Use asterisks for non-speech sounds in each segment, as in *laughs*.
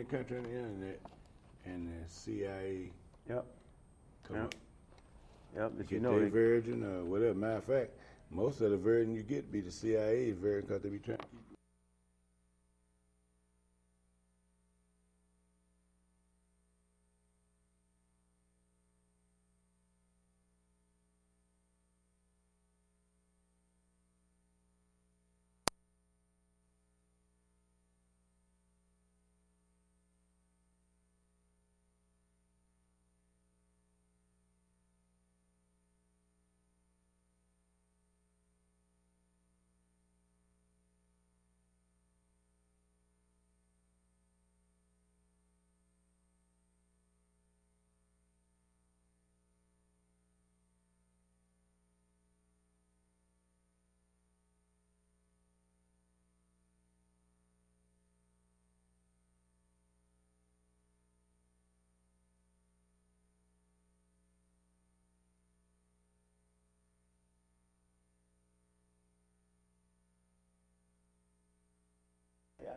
the country on the internet, and the CIA Yep. come Yep. up. Yep. But you Get know, their they, version or whatever. Matter of fact, most of the version you get be the CIA version because they be trying to keep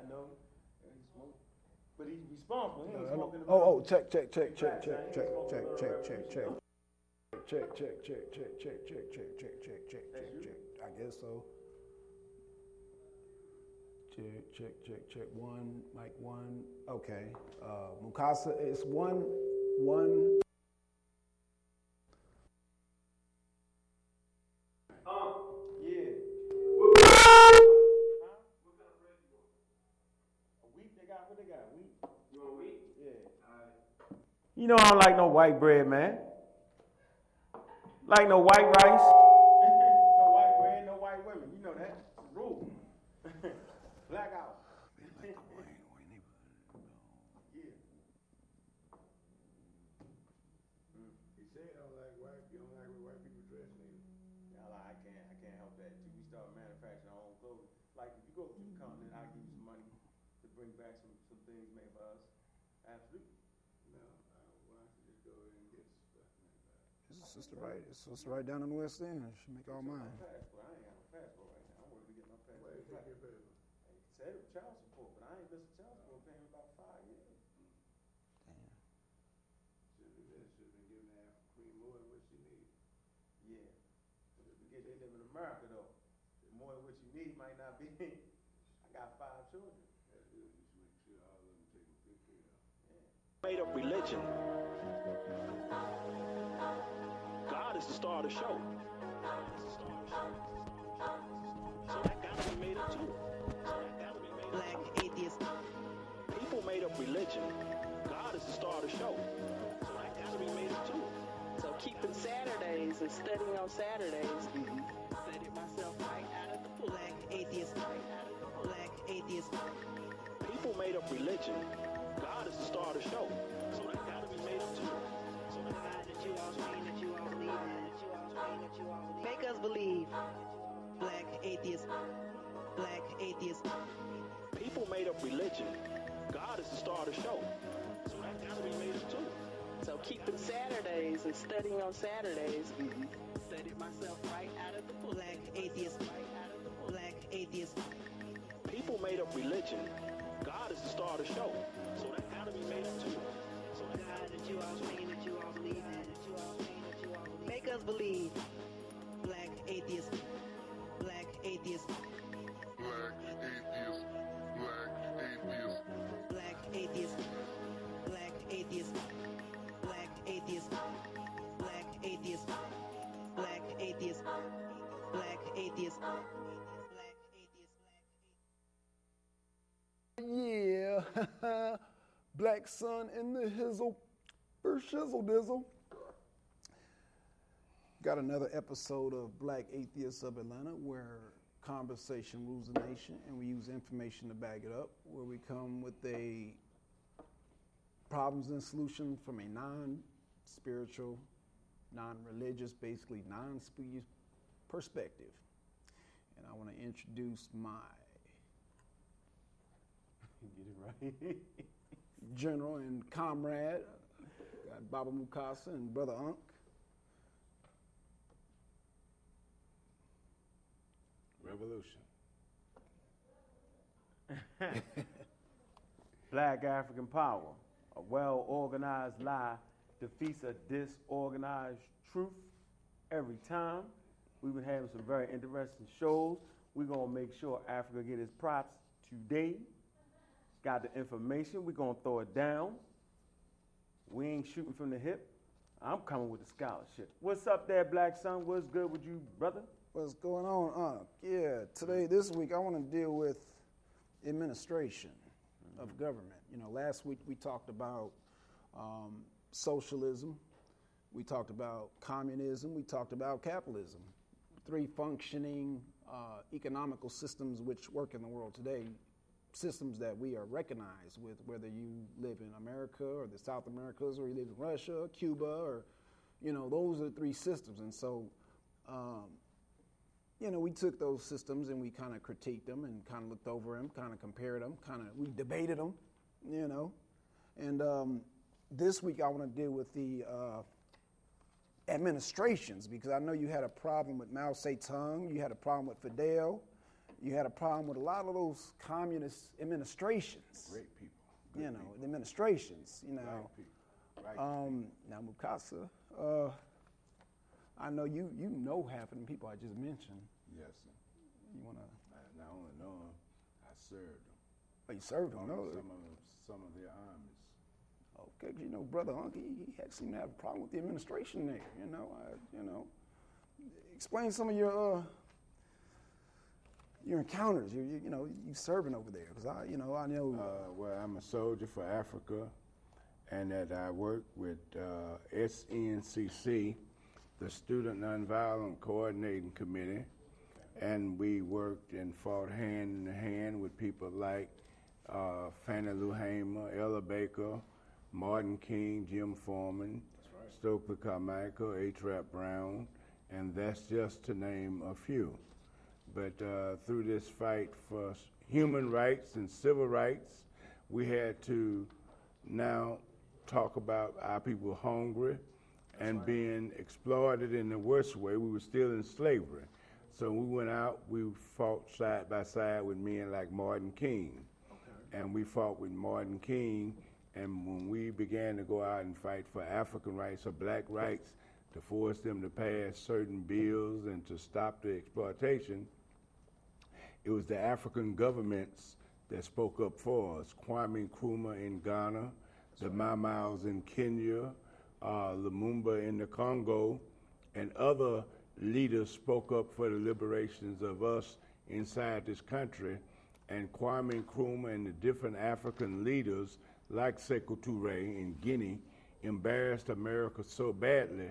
I know. Yeah, he smoke. But he's responsible. He ain't smoking the Oh, oh, check, check, check, check, check, check, check, check, check, check. Check, check, check, check, check, check, check, check, check, check, check, check. I guess so. Check, check, check, check. One, mic one. Okay. Uh, Mukasa, it's one, one. You know I don't like no white bread, man. Like no white rice. *laughs* no white bread, no white women. You know that. Rule. *laughs* Blackout. You said I don't like white you don't like white people dress me. I can't I can't help that. Too. We start manufacturing our own clothes. Like if you go to the continent, I give you money to bring back some sister right, it's sister right down in the West End. She make all mine. Passport. I ain't got no passport right now. I'm working to get my passport. Why you take back. your paper? They it was child support, but I ain't missed child support payment about five years. Should have been, should have been giving that queen more than what she needed. Yeah. But if they live in America though. More than what you need might not be. *laughs* I got five children. That's good, you should make sure all of them taken good care of. made up religion. Star of the show. So that gotta be made up too. So that gotta be made Black atheist. People made up religion. God is the star of the show. So that gotta be made up too. So keeping Saturdays and studying on Saturdays. Mm-hmm. Studied myself right out of the. Black atheist. Black atheist. People made up religion. God is the star of the show. So that gotta be made up too. So that God that you all mean Make us believe. Black atheist. Black atheist. people made up religion. God is the star of the show. So that gotta be made up too. So keeping Saturdays and studying on Saturdays. Mm-hmm. Studied myself right out of the book. Black atheist. Black atheist. People made up religion. God is the star of the show. So that gotta be made up too. So that God that you all mean that you all believe in. Make us believe. Black atheist. Black atheist. Black atheist, black atheist, Black atheist. Black atheist. Black atheist. Black atheist. Black atheist. Black atheist. Yeah. *laughs* Black sun in the hizzle. For shizzle dizzle. Got another episode of Black Atheists of Atlanta where conversation rules the nation and we use information to back it up, where we come with a problems and solutions from a non spiritual, non religious, basically non spiritual perspective. And I want to introduce my *laughs* Get it right. general and comrade, got Baba Mukasa and Brother Unk. Revolution. *laughs* Black African power. A well organized lie defeats a disorganized truth every time. We've been having some very interesting shows. We're gonna make sure Africa get its props today. Got the information. We're gonna throw it down. We ain't shooting from the hip. I'm coming with the scholarship. What's up there, Black Son? What's good with you, brother? What's going on, Unc? Yeah, today, this week, I want to deal with administration of government. You know, last week we talked about um, socialism, we talked about communism, we talked about capitalism. Three functioning uh, economical systems which work in the world today, systems that we are recognized with, whether you live in America or the South Americas, or you live in Russia, Cuba, or, you know, those are the three systems. And so, um, you know, we took those systems and we kind of critiqued them and kind of looked over them, kind of compared them, kind of we debated them, you know. And um, this week I want to deal with the uh, administrations because I know you had a problem with Mao Zedong, you had a problem with Fidel, you had a problem with a lot of those communist administrations. Great people. You know, the administrations. You know, Right people. Right um, now Mukasa. Uh, I know you you know half of the people I just mentioned. Yes, sir. You wanna? I not only know them, I served them. Oh, you served them, On no? some of them, some of their armies. Okay, 'cause you know, brother Unc, he, he had seemed to have a problem with the administration there. You know, I, you know, explain some of your uh, your encounters. You, you, you know, you serving over there because I, you know, I know. Uh, well, I'm a soldier for Africa, and that I work with uh, SNCC, the Student Nonviolent Coordinating Committee, and we worked and fought hand in hand with people like uh, Fannie Lou Hamer, Ella Baker, Martin King, Jim Forman, Stokely Carmichael, H. Rap Brown, and that's just to name a few. But uh, through this fight for human rights and civil rights, we had to now talk about our people hungry and being exploited in the worst way. We were still in slavery. So we went out, we fought side by side with men like Martin King. And we fought with Martin King. And when we began to go out and fight for African rights or black rights, to force them to pass certain bills and to stop the exploitation, it was the African governments that spoke up for us. Kwame Nkrumah in Ghana, the Mau Mau's in Kenya, uh, Lumumba in the Congo, and other leaders spoke up for the liberations of us inside this country. And Kwame Nkrumah and the different African leaders, like Sekou Touré in Guinea, embarrassed America so badly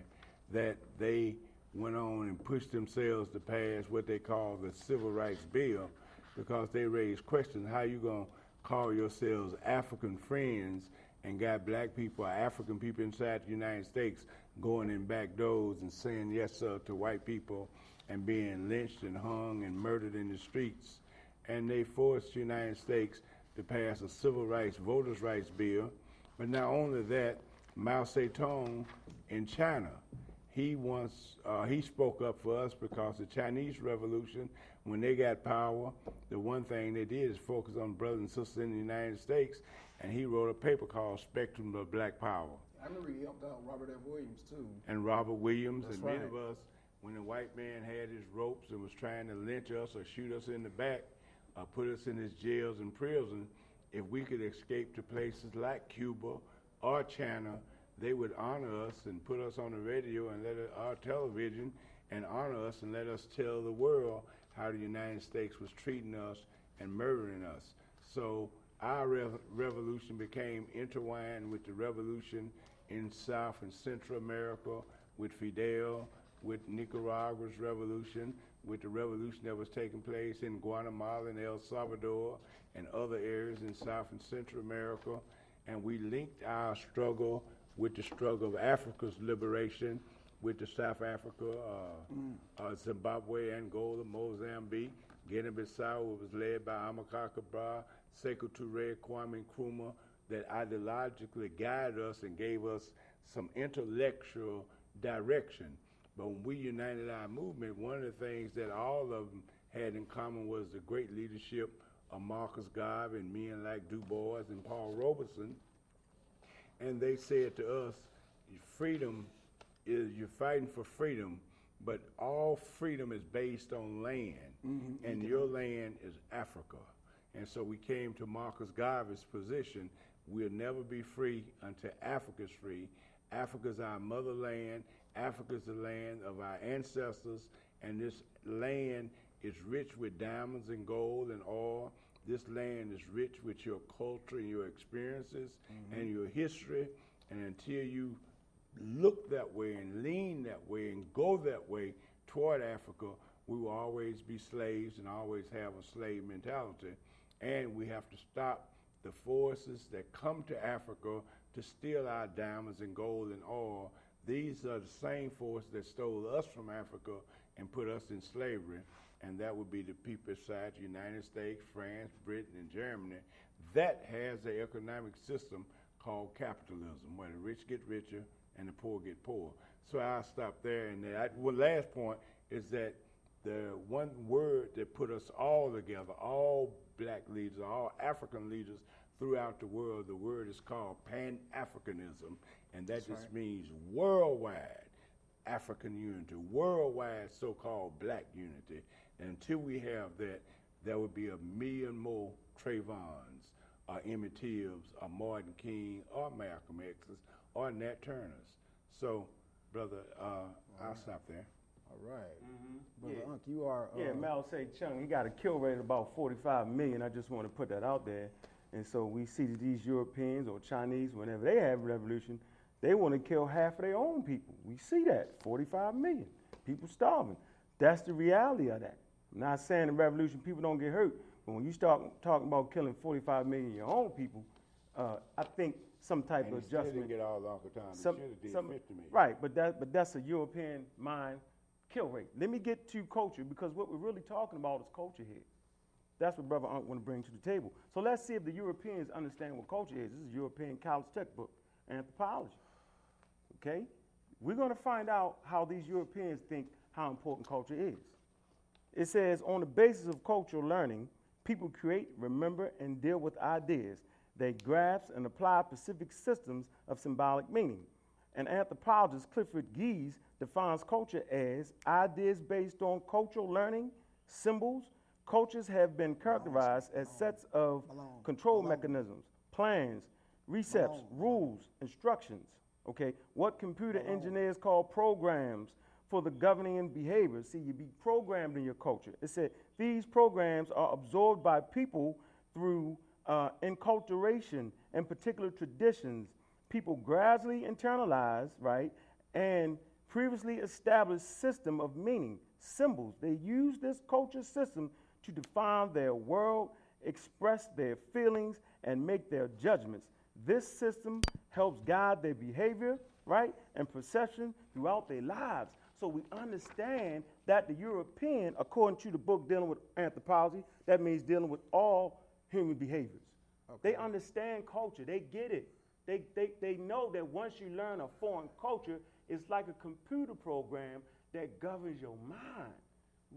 that they went on and pushed themselves to pass what they call the Civil Rights Bill because they raised questions how you going to call yourselves African friends and got black people or African people inside the United States going in back doors and saying yes sir to white people and being lynched and hung and murdered in the streets. And they forced the United States to pass a civil rights, voters' rights bill. But not only that, Mao Zedong in China, he once uh, he spoke up for us because the Chinese Revolution, when they got power, the one thing they did is focus on brothers and sisters in the United States, and he wrote a paper called Spectrum of Black Power. I remember he helped out Robert F. Williams too. And Robert Williams That's and many of us, when the white man had his ropes and was trying to lynch us or shoot us in the back, or put us in his jails and prison, if we could escape to places like Cuba or China, they would honor us and put us on the radio and let our television and honor us and let us tell the world how the United States was treating us and murdering us. So our rev- revolution became intertwined with the revolution in South and Central America, with Fidel, with Nicaragua's revolution, with the revolution that was taking place in Guatemala and El Salvador and other areas in South and Central America. And we linked our struggle with the struggle of Africa's liberation, with the South Africa, uh, uh, Zimbabwe, Angola, Mozambique, Guinea-Bissau was led by Amilcar Cabral, Sekou Touré, Kwame Nkrumah, that ideologically guided us and gave us some intellectual direction. But when we united our movement, one of the things that all of them had in common was the great leadership of Marcus Garvey and men like Du Bois and Paul Robeson, and they said to us, freedom is you're fighting for freedom, but all freedom is based on land, Mm-hmm. and mm-hmm. your land is Africa. And so we came to Marcus Garvey's position. We'll never be free until Africa's free. Africa's our motherland. Africa's the land of our ancestors, and this land is rich with diamonds and gold and oil. This land is rich with your culture and your experiences mm-hmm. and your history. And until you look that way and lean that way and go that way toward Africa, we will always be slaves and always have a slave mentality. And we have to stop the forces that come to Africa to steal our diamonds and gold and oil. These are the same forces that stole us from Africa and put us in slavery. And that would be the people People's Society, United States, France, Britain, and Germany. That has an economic system called capitalism, where the rich get richer and the poor get poor. So I'll stop there. And the last point is that the one word that put us all together, all black leaders, all African leaders throughout the world, the word is called Pan Africanism, and that just means worldwide African unity, worldwide so called black unity. And until we have that, there will be a million more Trayvons, or Emmett Till's, or Martin King, or Malcolm X's, or Nat Turner's. So, brother, uh, I'll stop there. All right. Yeah. Brother Unc, you are. Uh, Yeah, Mao Se Chung, he got a kill rate of about 45 million. I just want to put that out there. And so we see that these Europeans or Chinese, whenever they have a revolution, they want to kill half of their own people. We see that 45 million people starving. That's the reality of that. I'm not saying the revolution people don't get hurt, but when you start talking about killing 45 million of your own people, uh, I think some type And of adjustment. didn't get all the. He Some- should have did some- 50 million. Right, but that but that's a European mind kill rate. Let me get to culture because what we're really talking about is culture here. That's what Brother Unc want to bring to the table. So let's see if the Europeans understand what culture is. This is European college textbook, anthropology. Okay? We're going to find out how these Europeans think how important culture is. It says, on the basis of cultural learning, people create, remember, and deal with ideas. They grasp and apply specific systems of symbolic meaning. And anthropologist Clifford Geertz defines culture as ideas based on cultural learning, symbols. Cultures have been characterized as sets of Malone. control Malone. mechanisms, plans, recepts, Malone. rules, instructions. Okay, what computer engineers call programs for the governing behavior. See, you be programmed in your culture. It said these programs are absorbed by people through uh, enculturation and particular traditions. People gradually internalize, right, and previously established system of meaning, symbols. They use this culture system to define their world, express their feelings, and make their judgments. This system helps guide their behavior, right, and perception throughout their lives. So we understand that the European, according to the book dealing with anthropology, that means dealing with all human behaviors. They understand culture, they get it. They, they know that once you learn a foreign culture, it's like a computer program that governs your mind.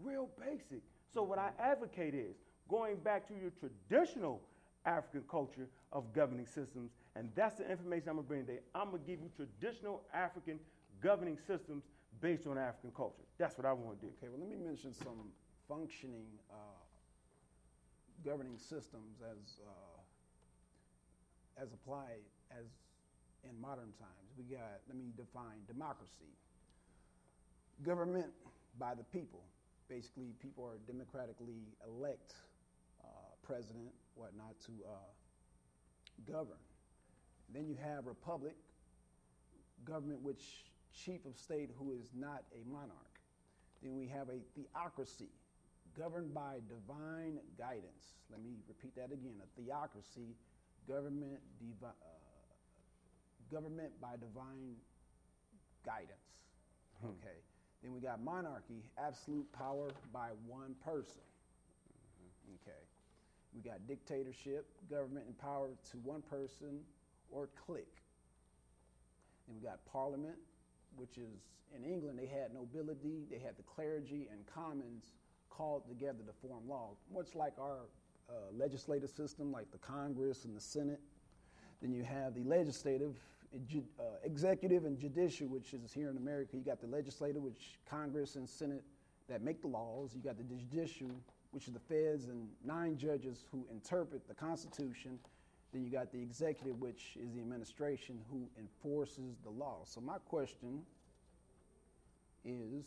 Real basic. So, what I advocate is going back to your traditional African culture of governing systems, and that's the information I'm gonna bring today. I'm gonna give you traditional African governing systems based on African culture. That's what I wanna do. Okay, well, let me mention some functioning uh, governing systems as uh, as applied as in modern times. We got, let me define democracy. Government by the people. Basically, people are democratically elect uh, president, whatnot, to uh, govern. Then you have republic, government which chief of state who is not a monarch. Then we have a theocracy, governed by divine guidance. Let me repeat that again: a theocracy, government, divi- uh, government by divine guidance. Okay. Then we got monarchy, absolute power by one person. Okay. We got dictatorship, government and power to one person or clique. Then we got parliament, which is in England, they had nobility, they had the clergy and commons called together to form law, much like our uh, legislative system like the Congress and the Senate. Then you have the legislative, uh, executive, and judicial, which is here in America. You got the legislative, which Congress and Senate that make the laws. You got the judicial, which is the feds and nine judges who interpret the Constitution. Then you got the executive, which is the administration who enforces the law. So my question is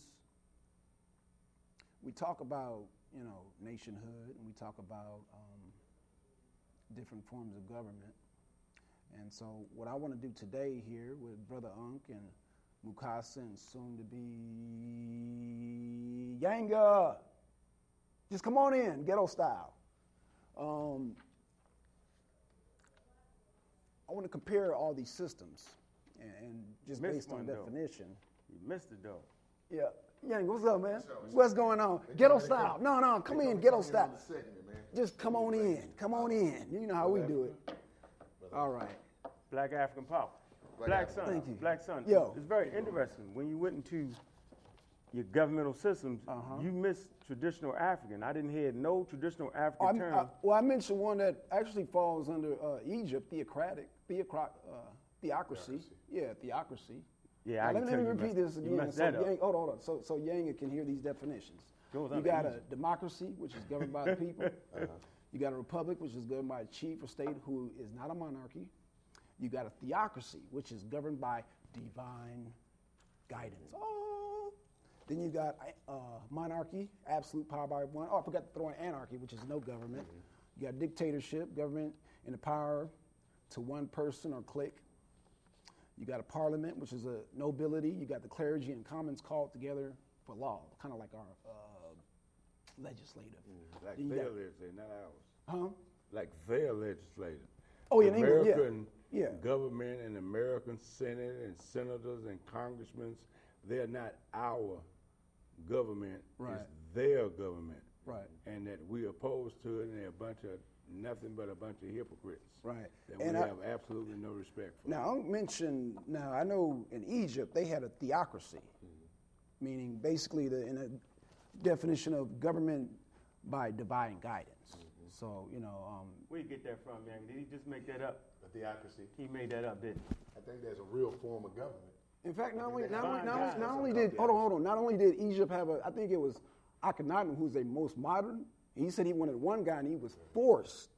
we talk about you know nationhood and we talk about um, different forms of government and so what i want to do today here with brother unk and mukasa and soon to be yanga just come on in ghetto style um, i want to compare all these systems and, and just Missed based on one, though. definition You missed it though. yeah. Yang, what's up, man? What's going on? Ghetto style. No, no, come in, ghetto style. Just come on in. Come on in. You know how we do it. All right. Black African Power. Black Sun. Thank you. Black Sun. Yo. It's very interesting. When you went into your governmental systems, Uh-huh. you missed traditional African. I didn't hear no traditional African I'm- term. I, well, I mentioned one that actually falls under uh, Egypt, theocratic, theocrat, uh, theocracy. Yeah, theocracy. Yeah, I Now, can let, me- tell let me you repeat messed- this again. messed So, that up. Yang, hold on, hold on. So, so Yang can hear these definitions. Goes you under got a democracy, which is governed by the people. *laughs* You got a republic, which is governed by a chief or state who is not a monarchy. You got a theocracy, which is governed by divine guidance. Oh. Then you got uh, monarchy, absolute power by one. Oh, I forgot to throw in anarchy, which is no government. You got dictatorship, government in the power to one person or clique. You got a parliament, which is a nobility. You got the clergy and commons called together for law, kind of like our uh, legislative. Like their got- legislature, not ours. Huh? Like their legislature. Oh, yeah, England, yeah. American Yeah. government and American Senate and senators and congressmen, they're not our government. Right. It's their government. Right. And that we opposed to it and they're a bunch of, nothing but a bunch of hypocrites. Right. That And we I- have absolutely no respect for. Now, I'll mention, now I know in Egypt they had a theocracy, mm-hmm. meaning basically the, in a definition of government by divine guidance. So, you know, um, Where you get that from, man? Did he just make that up? A theocracy. He made that up, didn't I think there's a real form of government. in fact, not only, not only, not only, not only did, hold on, hold on, not only did Egypt have a, I think it was Akhenaten who's a most modern, he said he wanted one guy and he was forced.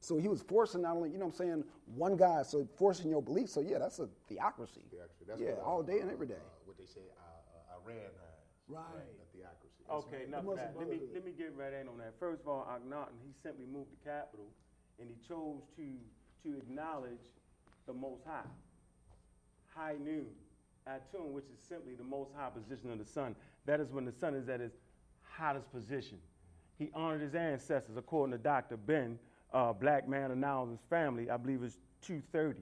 So he was forcing not only, you know what I'm saying, one guy, so forcing your belief. So yeah, that's a theocracy. Theocracy. That's yeah, uh, all day and every day. Uh, what they say, uh, uh, Iran has. Right. A theocracy. he? Okay, enough of that. Let me, let me get right in on that. First of all, Akhenaten, he simply moved the capital and he chose to, to acknowledge the Most High. High noon, Atun, which is simply the most high position of the sun. That is when the sun is at its hottest position. He honored his ancestors, according to Dr. Ben, uh, black man announced his family, I believe it's 230.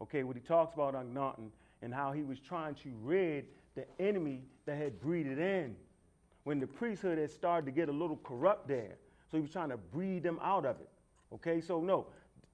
Okay, what he talks about Akhenaten and how he was trying to rid the enemy that had breeded in. When the priesthood had started to get a little corrupt there. So he was trying to breed them out of it. Okay, so no,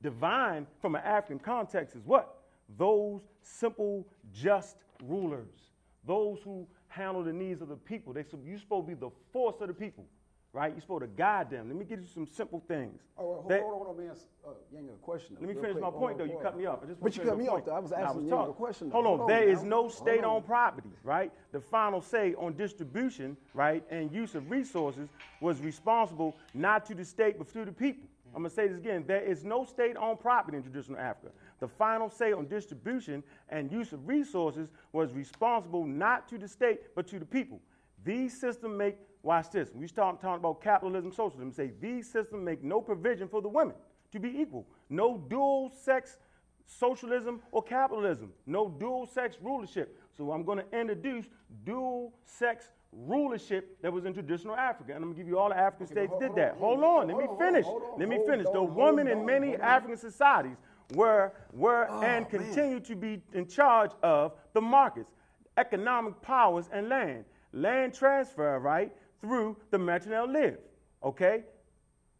divine from an African context is what? Those simple, just rulers. Those who handle the needs of the people. They, you're supposed to be the force of the people, right? You're supposed to guide them. Let me give you some simple things. Oh, well, hold, That- hold on, hold on, man. Uh, Yang, a question. let me finish quick. my point, on, though. You cut me off. I just But you cut me off, though. I was asking you a question, though. Hold on. Hold on There is now. no state on. owned property, right? The final say on distribution, right, and use of resources was responsible not to the state, but to the people. I'm going to say this again. There is no state owned property in traditional Africa. The final say on distribution and use of resources was responsible not to the state, but to the people. These systems make, watch this, we start talking about capitalism, socialism, say these systems make no provision for the women to be equal. No dual sex socialism or capitalism. No dual sex rulership. So I'm going to introduce dual sex rulership that was in traditional Africa. And I'm going to give you all the African states hold- did hold that. on, Hold hold on, let me finish. Let me finish. The women in many. African societies were, were and Oh, man. continue to be in charge of the markets, economic powers, and land. Land transfer, right, through the Metronel live. Okay?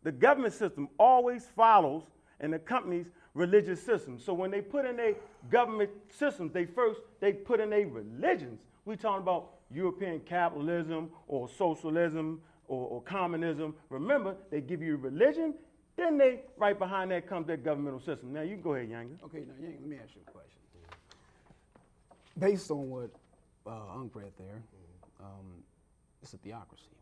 The government system always follows and accompanies religious systems. So when they put in a government systems, they first they put in a religions. We're talking about European capitalism or socialism or, or communism. Remember, they give you religion Then they, right behind that comes their governmental system. Now you go ahead, Younger. Okay, now Yang, let me ask you a question. Based on what uh, read there, um, it's a theocracy.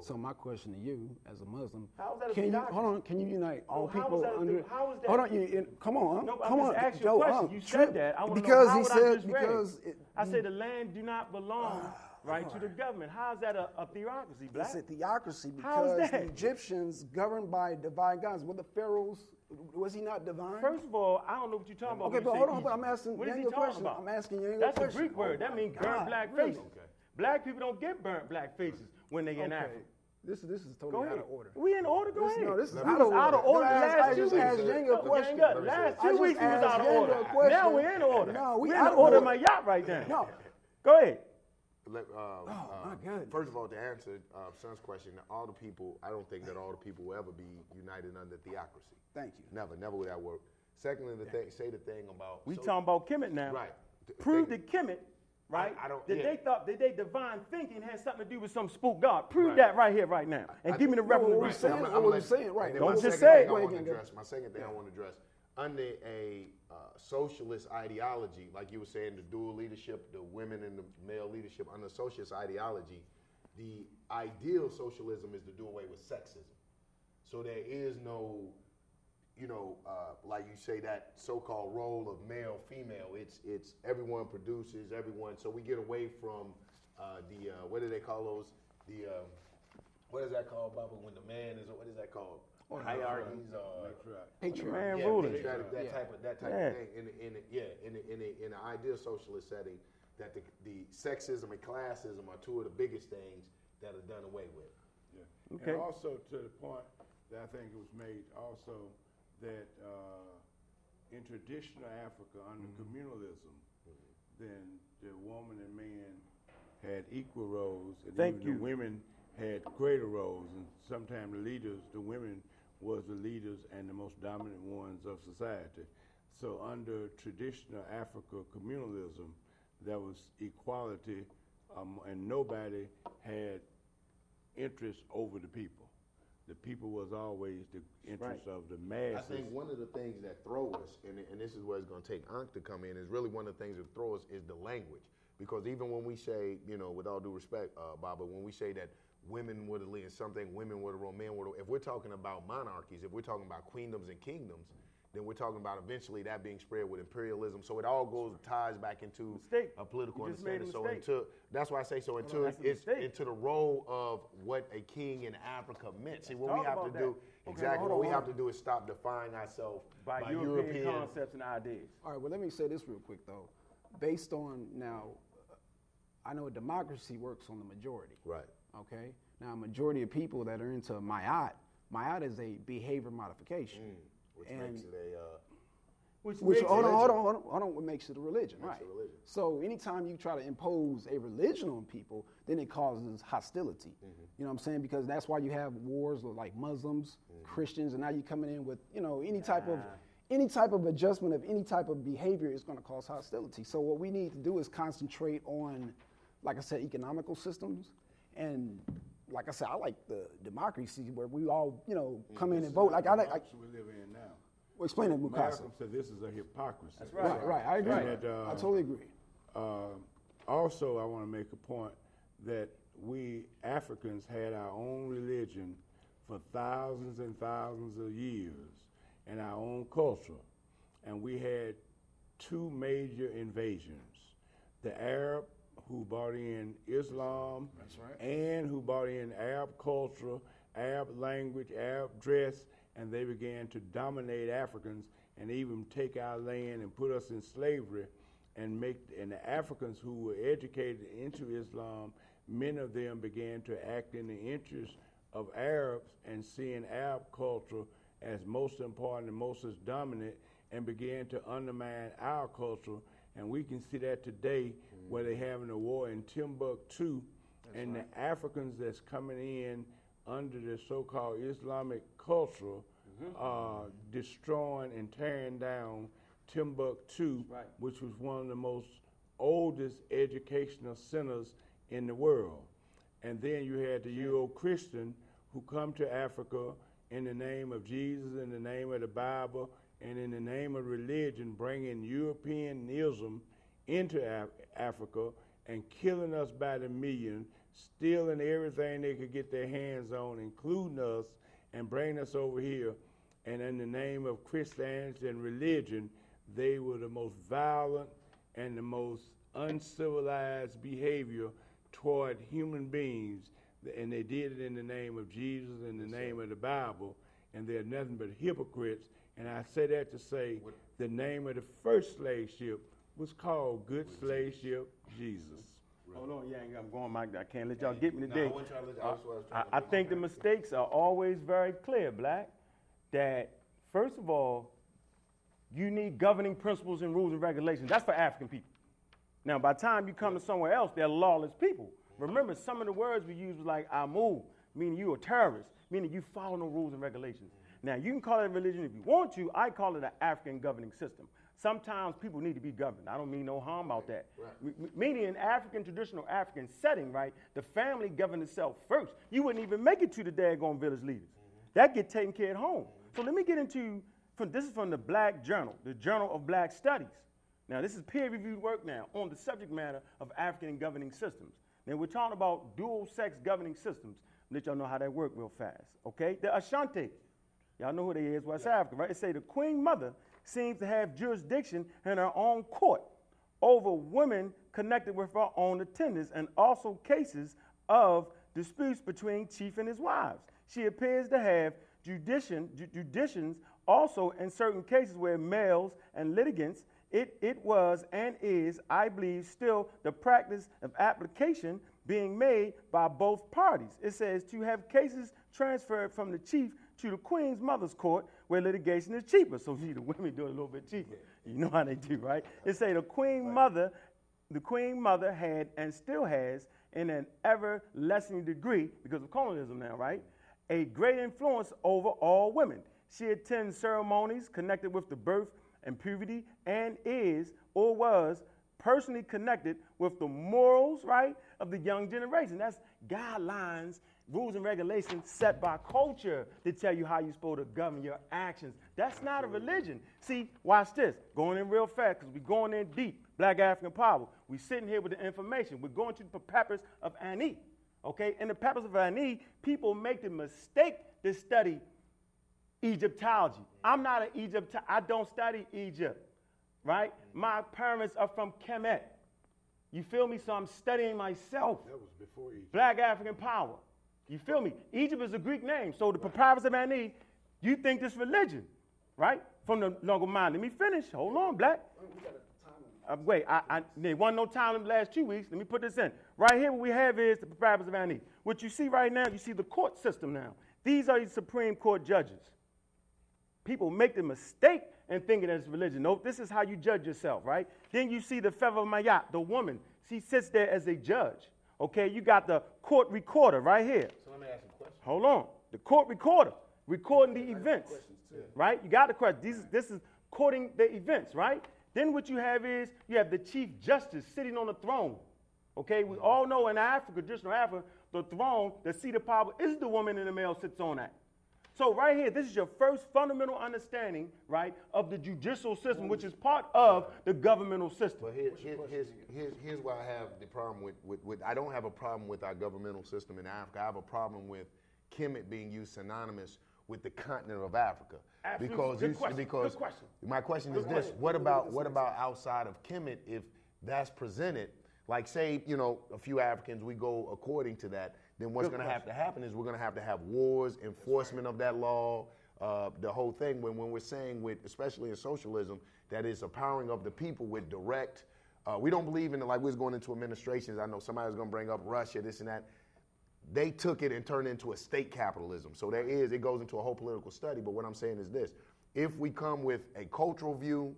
So my question to you, as a Muslim, How is that a can you hold on? Can you unite oh, all how is people under? the- how is that- Hold on, you, you- come on, No, come on, Joe, question. You said that. I want to know because he I said it? because it, I said the mm. land do not belong ah, right to the government. How is that a, a theocracy, black? It's a theocracy because the Egyptians governed by divine gods. Were the pharaohs? Was he not divine? First of all, I don't know what you're talking about. Okay, but hold on, but I'm asking What is he a talking question. about? I'm asking a That's a Greek word. Oh that means God, burnt ah, black really? faces. Black people don't get burnt black faces when they get in Okay. Africa. This is this is totally out of order. We in order. Go This- ahead. no, this is We out was of out of order. order No, I last I two just weeks. asked Yang a question. Yang, Last two I just weeks we was out of Yang order. question. Now we're in order. No, we we're out in of order. order. My yacht right now. No. Go ahead. Let, uh, Oh, my uh, goodness. First of all, to answer uh, Son's question, all the people, I don't think that all the people will ever be united under theocracy. Thank you. Never, never would that work. Secondly, the thing, say the thing about We so- talking about Kemet now. Right. The Prove thing- that Kemet, right? I don't- that yeah. they thought that they divine thinking had something to do with some spook god. Prove Right. that right here, right now, and I- give me the No, reference. what to we this. saying- I'm- what I'm we like- saying, right. and then Don't my just say thing it. I want to address. My second thing I want to address under a uh, socialist ideology, like you were saying, the dual leadership, the women and the male leadership under socialist ideology, the ideal socialism is to do away with sexism. So there is no, you know, uh, like you say that so-called role of male female. It's it's everyone produces everyone. So we get away from uh, the uh, what do they call those? The um, what is that called, Baba? When the man is what is that called? Hierarchies or Patriarch. Man yeah, ruling. patriotic, that Yeah. type of that type Yeah. of thing. In in a, yeah, in a, in a, in an ideal socialist setting, that the, the sexism and classism are two of the biggest things that are done away with. Yeah. Okay. And also to the point that I think it was made also that uh, in traditional Africa under communalism, then the woman and man had equal roles, and Thank even you. the women had greater roles, and sometimes the leaders, the women was the leaders and the most dominant ones of society. So under traditional Africa communalism, there was equality, um, and nobody had interest over the people. The people was always the interest of the masses. I think one of the things that throw us, and, and this is where it's going to take Ankh to come in, is really one of the things that throw us is the language. Because even when we say, you know, with all due respect, uh, Baba, when we say that women were the lead, something women were the role, men were the, if we're talking about monarchies, if we're talking about queendoms and kingdoms, then we're talking about eventually that being spread with imperialism. So it all goes ties back into Mistake. a political You just made a understanding. So into that's why I say so into that's a it's mistake. into the role of what a king in Africa meant. See, what talk we have to about do that. exactly hold what we hold have to do is stop defining ourselves by, by, European, concepts and ideas. All right, well, let me say this real quick, though. Based on now, I know democracy works on the majority. Right. Okay? Now, a majority of people that are into Mayat, Mayat is a behavior modification. Mm. Which And- makes it a uh, Which, Which, makes hold on, it- hold on, hold on, hold on, what makes it a religion, Makes right? it a religion. So anytime you try to impose a religion on people, then it causes hostility. Mm-hmm. You know what I'm saying? Because that's why you have wars with like Muslims, Mm-hmm. Christians, and now you're coming in with, you know, any type of any type of adjustment of any type of behavior is going to cause hostility. So what we need to do is concentrate on, like I said, economical systems, and like I said, I like the democracy where we all, you know, come in and vote. Like I like. I, we live in now. well, explain it, Mukasa. Malcolm said this is a hypocrisy. That's Right, right. I agree. And that, uh, I totally agree. Uh, also, I want to make a point that we Africans had our own religion for thousands and thousands of years and our own culture. And we had two major invasions the Arab, who brought in Islam, That's right. and who brought in Arab culture, Arab language, Arab dress, and they began to dominate Africans and even take our land and put us in slavery and make and the Africans who were educated into Islam, many of them began to act in the interest of Arabs and seeing Arab culture as most important and most as dominant and began to undermine our culture. And we can see that today where they're having a war in Timbuktu and the Africans that's coming in under the so-called Islamic culture are destroying and tearing down Timbuktu, Right. which was one of the most oldest educational centers in the world. And then you had the Euro Christian who come to Africa in the name of Jesus, in the name of the Bible, and in the name of religion, bringing Europeanism into Af- Africa and killing us by the million, stealing everything they could get their hands on, including us, and bringing us over here. And in the name of Christianity and religion, they were the most violent and the most uncivilized behavior toward human beings. And they did it in the name of Jesus, in the name of the Bible, and they're nothing but hypocrites. And I say that to say the name of the first slave ship was called Good Slave Ship Jesus. Hold on, yeah, I'm going, Mike. I can't let y'all get me today. wasn't to I I I, trying to I put think the mistakes are always very clear, Black. That first of all, you need governing principles and rules and regulations. That's for African people. Now, by the time you come to somewhere else, they're lawless people. Remember, some of the words we use was like "amu," meaning you a terrorist, meaning you follow no rules and regulations. Now, you can call it a religion if you want to. I call it an African governing system. Sometimes people need to be governed. I don't mean no harm about that. M- Meaning, in African traditional African setting, right, the family governed itself first. You wouldn't even make it to the daggone village leaders. Mm-hmm. That get taken care of at home. So let me get into from this is from the Black Journal, the Journal of Black Studies. Now, this is peer-reviewed work now on the subject matter of African governing systems. Now, we're talking about dual-sex governing systems. Let y'all know how that work real fast. Okay, the Ashanti. Y'all know who they is, West Africa, right? They say the Queen Mother seems to have jurisdiction in her own court over women connected with her own attendants and also cases of disputes between chief and his wives. She appears to have judition, ju- also in certain cases where males and litigants, it, it was and is, I believe, still the practice of application being made by both parties. It says to have cases transferred from the chief to the queen's mother's court where litigation is cheaper. So see, the women do it a little bit cheaper. You know how they do, right? It say the queen mother, the queen mother had and still has, in an ever lessening degree, because of colonialism now, right? A great influence over all women. She attends ceremonies connected with the birth and puberty and is or was personally connected with the morals, right, of the young generation. That's guidelines, rules and regulations set by culture to tell you how you're supposed to govern your actions. That's not a religion. See, watch this. Going in real fast because we're going in deep. Black African power. We're sitting here with the information. We're going to the papyrus of Ani. Okay? In the papyrus of Ani, people make the mistake to study Egyptology. I'm not an Egypt. I don't study Egypt, right? Mm-hmm. My parents are from Kemet. You feel me? So I'm studying myself. That was before Egypt. Black African power. You feel me? Egypt is a Greek name. So the papyrus of Ani, you think this religion, right? From the longer mind. Let me finish. Hold on, Black. Uh, wait, I, I, there wasn't no time in the last two weeks. Let me put this in. Right here, what we have is the papyrus of Ani. What you see right now, you see the court system now. These are the Supreme Court judges. People make the mistake in thinking it's religion. No, this is how you judge yourself, right? Then you see the Feather of Mayat, the woman. She sits there as a judge. Okay, you got the court recorder right here. So let me ask you a question. Hold on. The court recorder recording the events. Right? You got the question. This is, this is courting the events, right? Then what you have is you have the chief justice sitting on the throne. Okay, we all know in Africa, traditional Africa, the throne, the seat of power is the woman and the male sits on that. So right here, this is your first fundamental understanding, right, of the judicial system, which is part of the governmental system. But here, here, here's, here's, here's why I have the problem with, with, with, I don't have a problem with our governmental system in Africa. I have a problem with Kemet being used synonymous with the continent of Africa. Absolutely. Because Good you, question. because Good question. my question Good is this. What about what about outside of Kemet? If that's presented, like say you know a few Africans, we go according to that. Then what's going to have to happen is we're going to have to have wars, enforcement of that law, uh, the whole thing. When when we're saying with especially in socialism that it's a powering of the people with direct. Uh, we don't believe in it like we was going into administrations. I know somebody's going to bring up Russia, this and that they took it and turned it into a state capitalism. So there is, it goes into a whole political study. But what I'm saying is this if we come with a cultural view,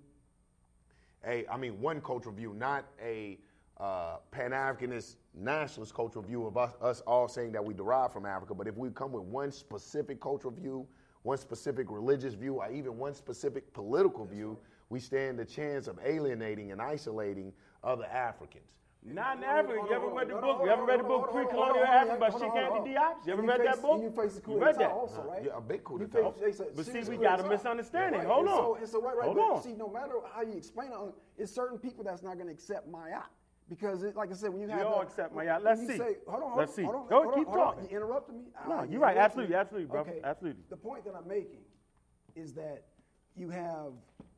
a, I mean, one cultural view, not a uh, Pan Africanist nationalist cultural view of us, us all saying that we derive from Africa, but if we come with one specific cultural view, one specific religious view, or even one specific political view, we stand the chance of alienating and isolating other Africans. Not in Africa. You on, ever read the book? You on, ever read the book on, hold on, Pre-Colonial Africa by hold on, Cheikh. Anta Diop? You ever And read that book? You face the coup You read d'etat that? also, right? Yeah, a big coup You d'etat. face- face But see, we got a d'etat. misunderstanding. Right, Hold and on. So, and so right, right. Hold but on. See, no matter how you explain it, it's certain people that's not going to accept my out. Because, it, like I said, when you We have all the- accept my out. Let's you see. Say, hold on, hold Let's on, see. hold on, Go, hold keep on, hold on. talking. You interrupted me. No, you're right. Absolutely, me. absolutely, brother. Okay. Absolutely. The point that I'm making is that you have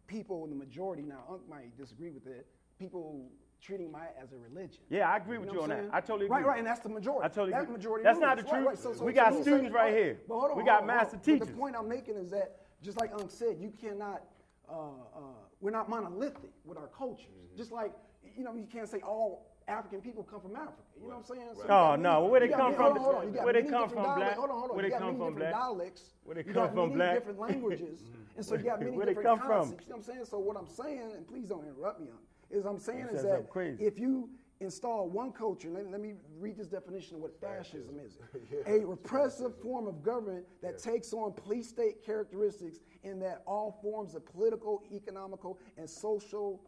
people in the majority now. Unc might disagree with it. People treating my as a religion. Yeah, I agree with know you on I'm that. I totally agree. right, right, and that's the majority. I totally that agree. majority. That's not the Right, truth. right. So, so, We so got you students right right, here. But hold on, We got on, master. But teachers. the point I'm making is that, just like Unc said, you cannot. Uh, uh, we're not monolithic with our cultures. Mm-hmm. Just like you know, you can't say all African people come from Africa. You know what I'm saying? So Oh, got no, where they come many- from? hold on, hold on. Where they come from, black? Hold on, hold on. Where they come from, black? dialects. Where they come from, many black? different languages, *laughs* and so you got many Where they different come from? You know what I'm saying? So what I'm saying, and please don't interrupt me, Unc, is I'm saying You is that crazy. if you install one culture, let, let me read this definition of what fascism is. *laughs* A repressive form of government that takes on police state characteristics in that all forms of political, economical, and social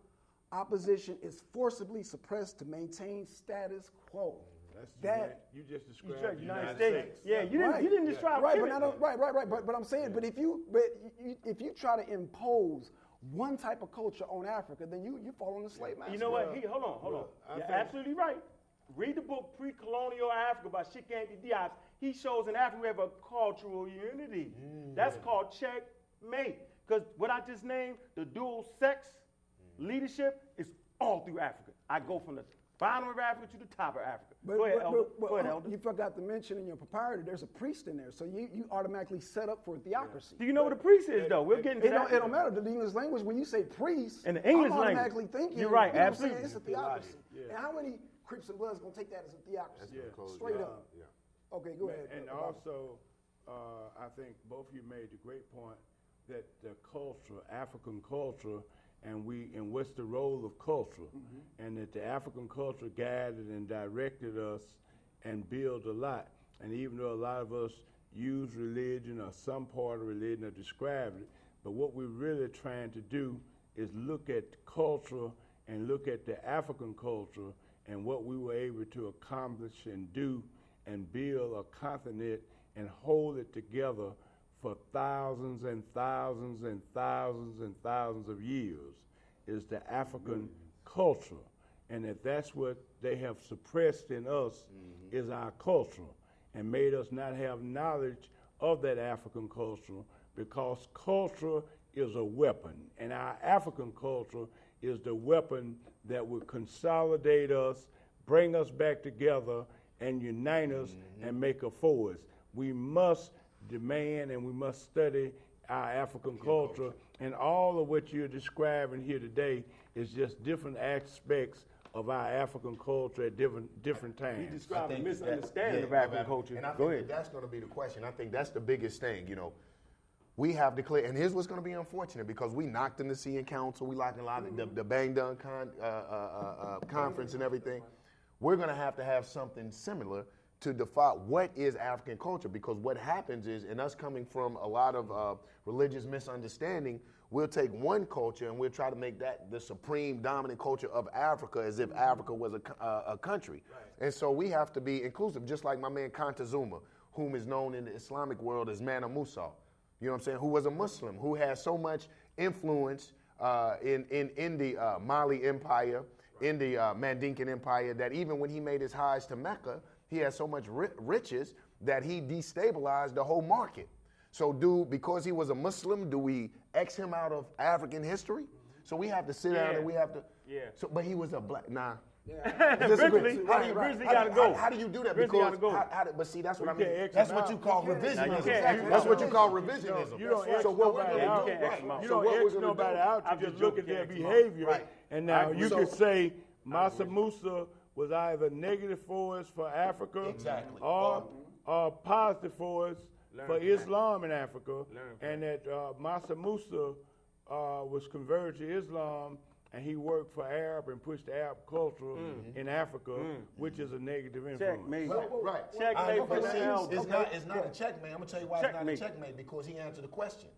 opposition is forcibly suppressed to maintain status quo. That's that you just described the United States. Yeah, you didn't. Right. You didn't describe right, but Cuba. not, right, right, right. But, but I'm saying, but if you, but you, if you try to impose one type of culture on Africa, then you you fall on the slave master. You know what? He, hold on, hold Well, I on. You're think- absolutely right. Read the book Pre-Colonial Africa by Cheikh Anta Diop. He shows in Africa we have a cultural unity. That's mm. called checkmate. Because what I just named, the dual sex leadership, is all through Africa. I go from the bottom of Africa to the top of Africa. But, go ahead, but- Elder. but- but, go ahead, Elder. You forgot to mention in your proprietor, there's a priest in there, so you, you automatically set up for a theocracy. Do you know what a priest is, though? We're getting into It don't, that. it don't matter the English language. When you say priest, In the English I'm language. automatically thinking. You're right, you know I'm saying? absolutely. It's a theocracy. And how many Crips and Bloods gonna take that as a theocracy? That's Straight you up. Yeah. Okay, go ahead. And also, uh, I think both of you made the great point that the culture, African culture, and we, and what's the role of culture, Mm-hmm. and that the African culture guided and directed us and built a lot. And even though a lot of us use religion or some part of religion or describe it, but what we're really trying to do is look at culture and look at the African culture and what we were able to accomplish and do and build a continent and hold it together for thousands and thousands and thousands and thousands of years is the African culture. And that that's what they have suppressed in us mm-hmm. is our culture and made us not have knowledge of that African culture because culture is a weapon. And our African culture is the weapon that will consolidate us, bring us back together, and unite us mm-hmm. and make a force. We must demand and we must study our African culture. And all of what you're describing here today is just different aspects of our African culture at different different He times. described a misunderstanding that- of African African- culture. And I Go think ahead. that that's going to be the question. I think that's the biggest thing. You know, we have declared, and here's what's going to be unfortunate because we knocked in the CN Council, we locked in a lot of the, the Bandung con, uh, uh, uh, uh, conference and everything. We're going to have to have something similar to define what is African culture because what happens is, in us coming from a lot of uh, religious misunderstanding, we'll take one culture and we'll try to make that the supreme dominant culture of Africa as if Africa was a, uh, a country. And so we have to be inclusive, just like my man Kanta Zuma, whom is known in the Islamic world as Mansa Musa. You know what I'm saying? Who was a Muslim, who had so much influence uh, in, in, in the uh, Mali Empire, in the uh, Mandinkan Empire, that even when he made his Hajj to Mecca, he had so much riches that he destabilized the whole market. So, do because he was a Muslim, do we X him out of African history? So we have to sit down and we have to. Yeah. So, but he was a black. Nah. Grizzly, How do you, Grizzly how, gotta how- go. how do you do that? Grizzly because go. how- how do- but see, that's what I You mean. can't That's what you call Now, you revisionism. can't X him That's what you call revisionism. you don't X so what we're nobody gonna out. do, You right. You don't what we're X nobody out. You just just look at their can't X him out. behavior, Right. and now you So- could say Mansa Musa was either negative force for Africa, Exactly. or or positive force Learn for from Islam in Africa, and that uh, Mansa Musa uh, was converted to Islam. And he worked for Arab and pushed Arab culture in Africa, which is a negative influence. Checkmate. Right, right. Checkmate I- for but the. It's not. It's not a checkmate. I'm gonna tell you why Checkmate. it's not a checkmate because he answered the question.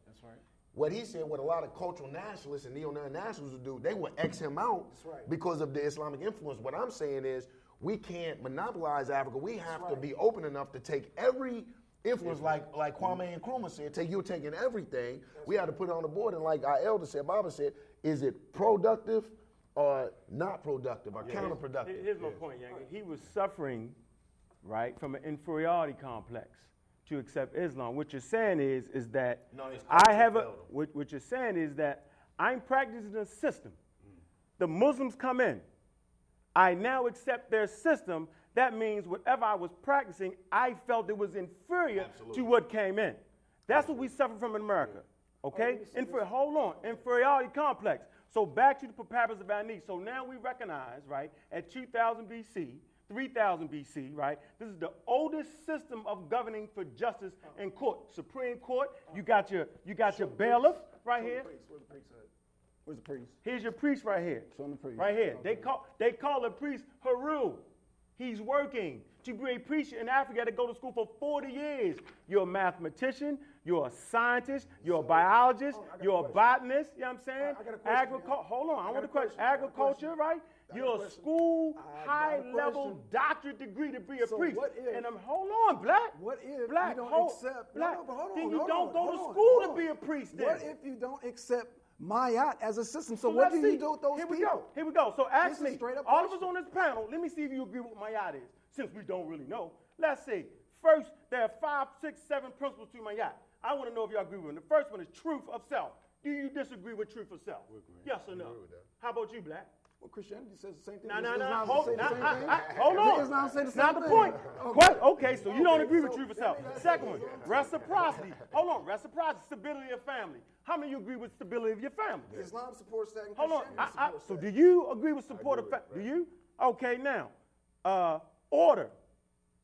That's right. what he said, what a lot of cultural nationalists and neo-nationalists would do, they would X him out right. because of the Islamic influence. What I'm saying is, we can't monopolize Africa. We have to be open enough to take every influence, like like Kwame Nkrumah said, take you're taking everything. we have to put it on the board, and like our elder said, Baba said, is it productive or not productive or counterproductive? Here's my point, Young. He was suffering, right, from an inferiority complex to accept Islam. What you're saying is, is that No, I have a. What, what you're saying is that I'm practicing a system. The Muslims come in. I now accept their system. That means whatever I was practicing, I felt it was inferior to what came in. That's what we suffer from in America. Okay? Infer- hold on. Inferiority complex. So back to the papyrus of Ani. So now we recognize, right, at 2000 BC, 3000 BC, right, this is the oldest system of governing for justice and court. Supreme Court, you got your you got your bailiff right here. Where's the priest? Where's the priest? Here's your priest right here. Show the priest. Right here. They call they call the priest Haru. He's working. To be a priest in Africa, you had to go to school for 40 years. You're a mathematician, you're a scientist, you're a biologist, oh, a you're a question. botanist, you know what I'm saying? I got a question, Agricul- hold on, I, I want a question. question. I got a Agriculture, question. right? I got You're a a school, I got a high level doctorate degree to be a So priest. what if- and I'm, hold on, black. What if black, you don't hold, accept? black. no, but hold on, then you hold don't on, go to on, school to be a priest. Then. What if you don't accept Mayat as a system? So, So what let's do you do with those Here people? we go. Here we go. So ask This me, straight up all of us on this panel, let me see if you agree with what Mayat is, since we don't really know. Let's see. First, there are five, six, seven principles to Mayat. I want to know if y'all agree with them. The first one is truth of self. Do you disagree with truth of self? Yes or no? How about you, Black? Well, Christianity says the same thing. No, Does no, no. Hold, say the same thing? Hold on. Islam say the It's not same the thing? point. Okay. Okay, so you don't Okay, agree with so truth of let self. me- let me- Second let one, me- reciprocity. Hold on, reciprocity, stability of family. How many of you agree with stability of your family? Islam supports that. And Hold on. I, I, so that. do you agree with support of fa- Do you? Okay, now, uh, order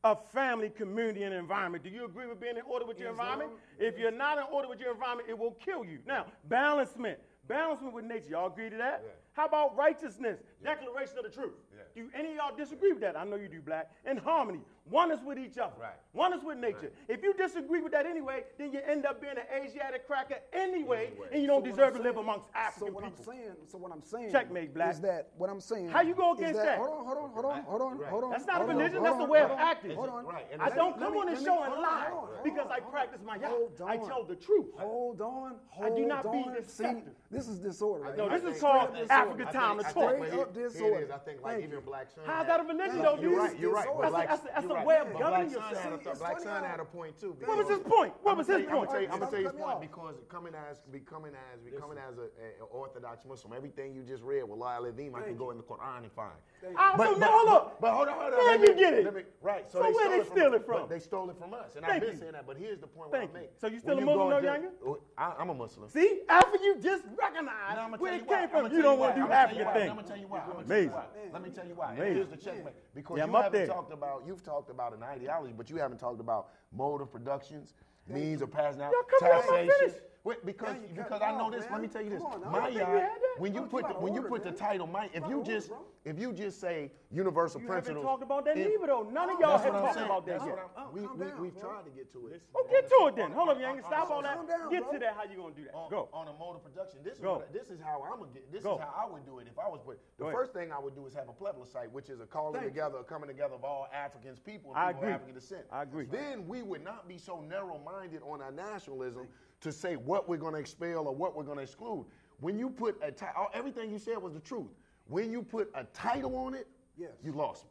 of family, community, and environment. Do you agree with being in order with your environment? If you're not in order with your environment, it will kill you. Now, balancement. Balancement with nature. Y'all agree to that? How about righteousness? Declaration of the truth. Do any of y'all disagree with that? I know you do, Black. And harmony. One is with each other. Right. One is with nature. If you disagree with that anyway, then you end up being an Asiatic cracker anyway, and you don't So deserve I'm to live amongst African so what people. I'm saying, so what I'm saying, Checkmate, Black. is that what I'm saying? How you go is against that? Hold on, hold on, hold on, hold on, hold on. That's not a hold on, religion, hold that's a on, way of hold on, acting. Hold on. Right, and I don't come on me- this show and lie because I practice Mayat. I tell the truth. Hold on, I do not be on. See, deceptive. this is disorder. right No, this is called disorder. African time think- to I talk. think Straight up here- here it disorder. I think like even you. Black Sun. How's that a religion, No, though, You're right. You're right. That's But a- Black- that's a- that's you're a right. way of governing yourself. had a- See, Black funny Sun had a point too. What was because- his point? What I'm was gonna his tell you- I'm point? gonna tell you, I'm gonna tell you his point off. because coming as becoming as becoming as a, a, a Orthodox Muslim, everything you just read, Wallah al-Azim, I can go in the Quran and find. So now, hold up. But hold on, hold on. Where let you me- get it? let me- right. So, So they where stole they it steal it from? They stole it from us, and Thank I've been you. saying that. But here's the point Thank I you. make. So you still When a Muslim, go though, into- Yanga? Oh, I, I'm a Muslim. See, after you just recognize Now, I'ma where tell it you came from, you don't want to do I'ma tell you African why. thing. I'm gonna tell you why. I'm gonna tell Amazing. Let me tell you why. Here's the checkmate. Because you haven't talked about you've talked about an ideology, but you haven't talked about mode of productions, means of passing out, Y'all come on, I'm taxation. Wait, because because I know this. man. Let me tell you this. On, now. My I think we yacht, had when you put the, when you put the title, my if you just if you just say universal You haven't principles. talked about that if- neither, though. None of oh, y'all have talked saying. about that That's yet. what I'm- Oh, we, calm we, down, we've bro. tried to get to it. Oh, get to it then. Hold up, Yanga. Stop all that. Calm down, Get to that. How you gonna do that? on, Go. on a mode of production. This is Go. this is how I'm gonna get. This is how I would do it if I was put. The first thing I would do is have a plebiscite, which is a calling together, a coming together of all Africans, people, and I agree. of African descent. I agree. Then we would not be so narrow-minded on our nationalism to say what we're gonna expel or what we're gonna exclude. When you put a title, everything you said was the truth. When you put a title on it, Yes. you lost me.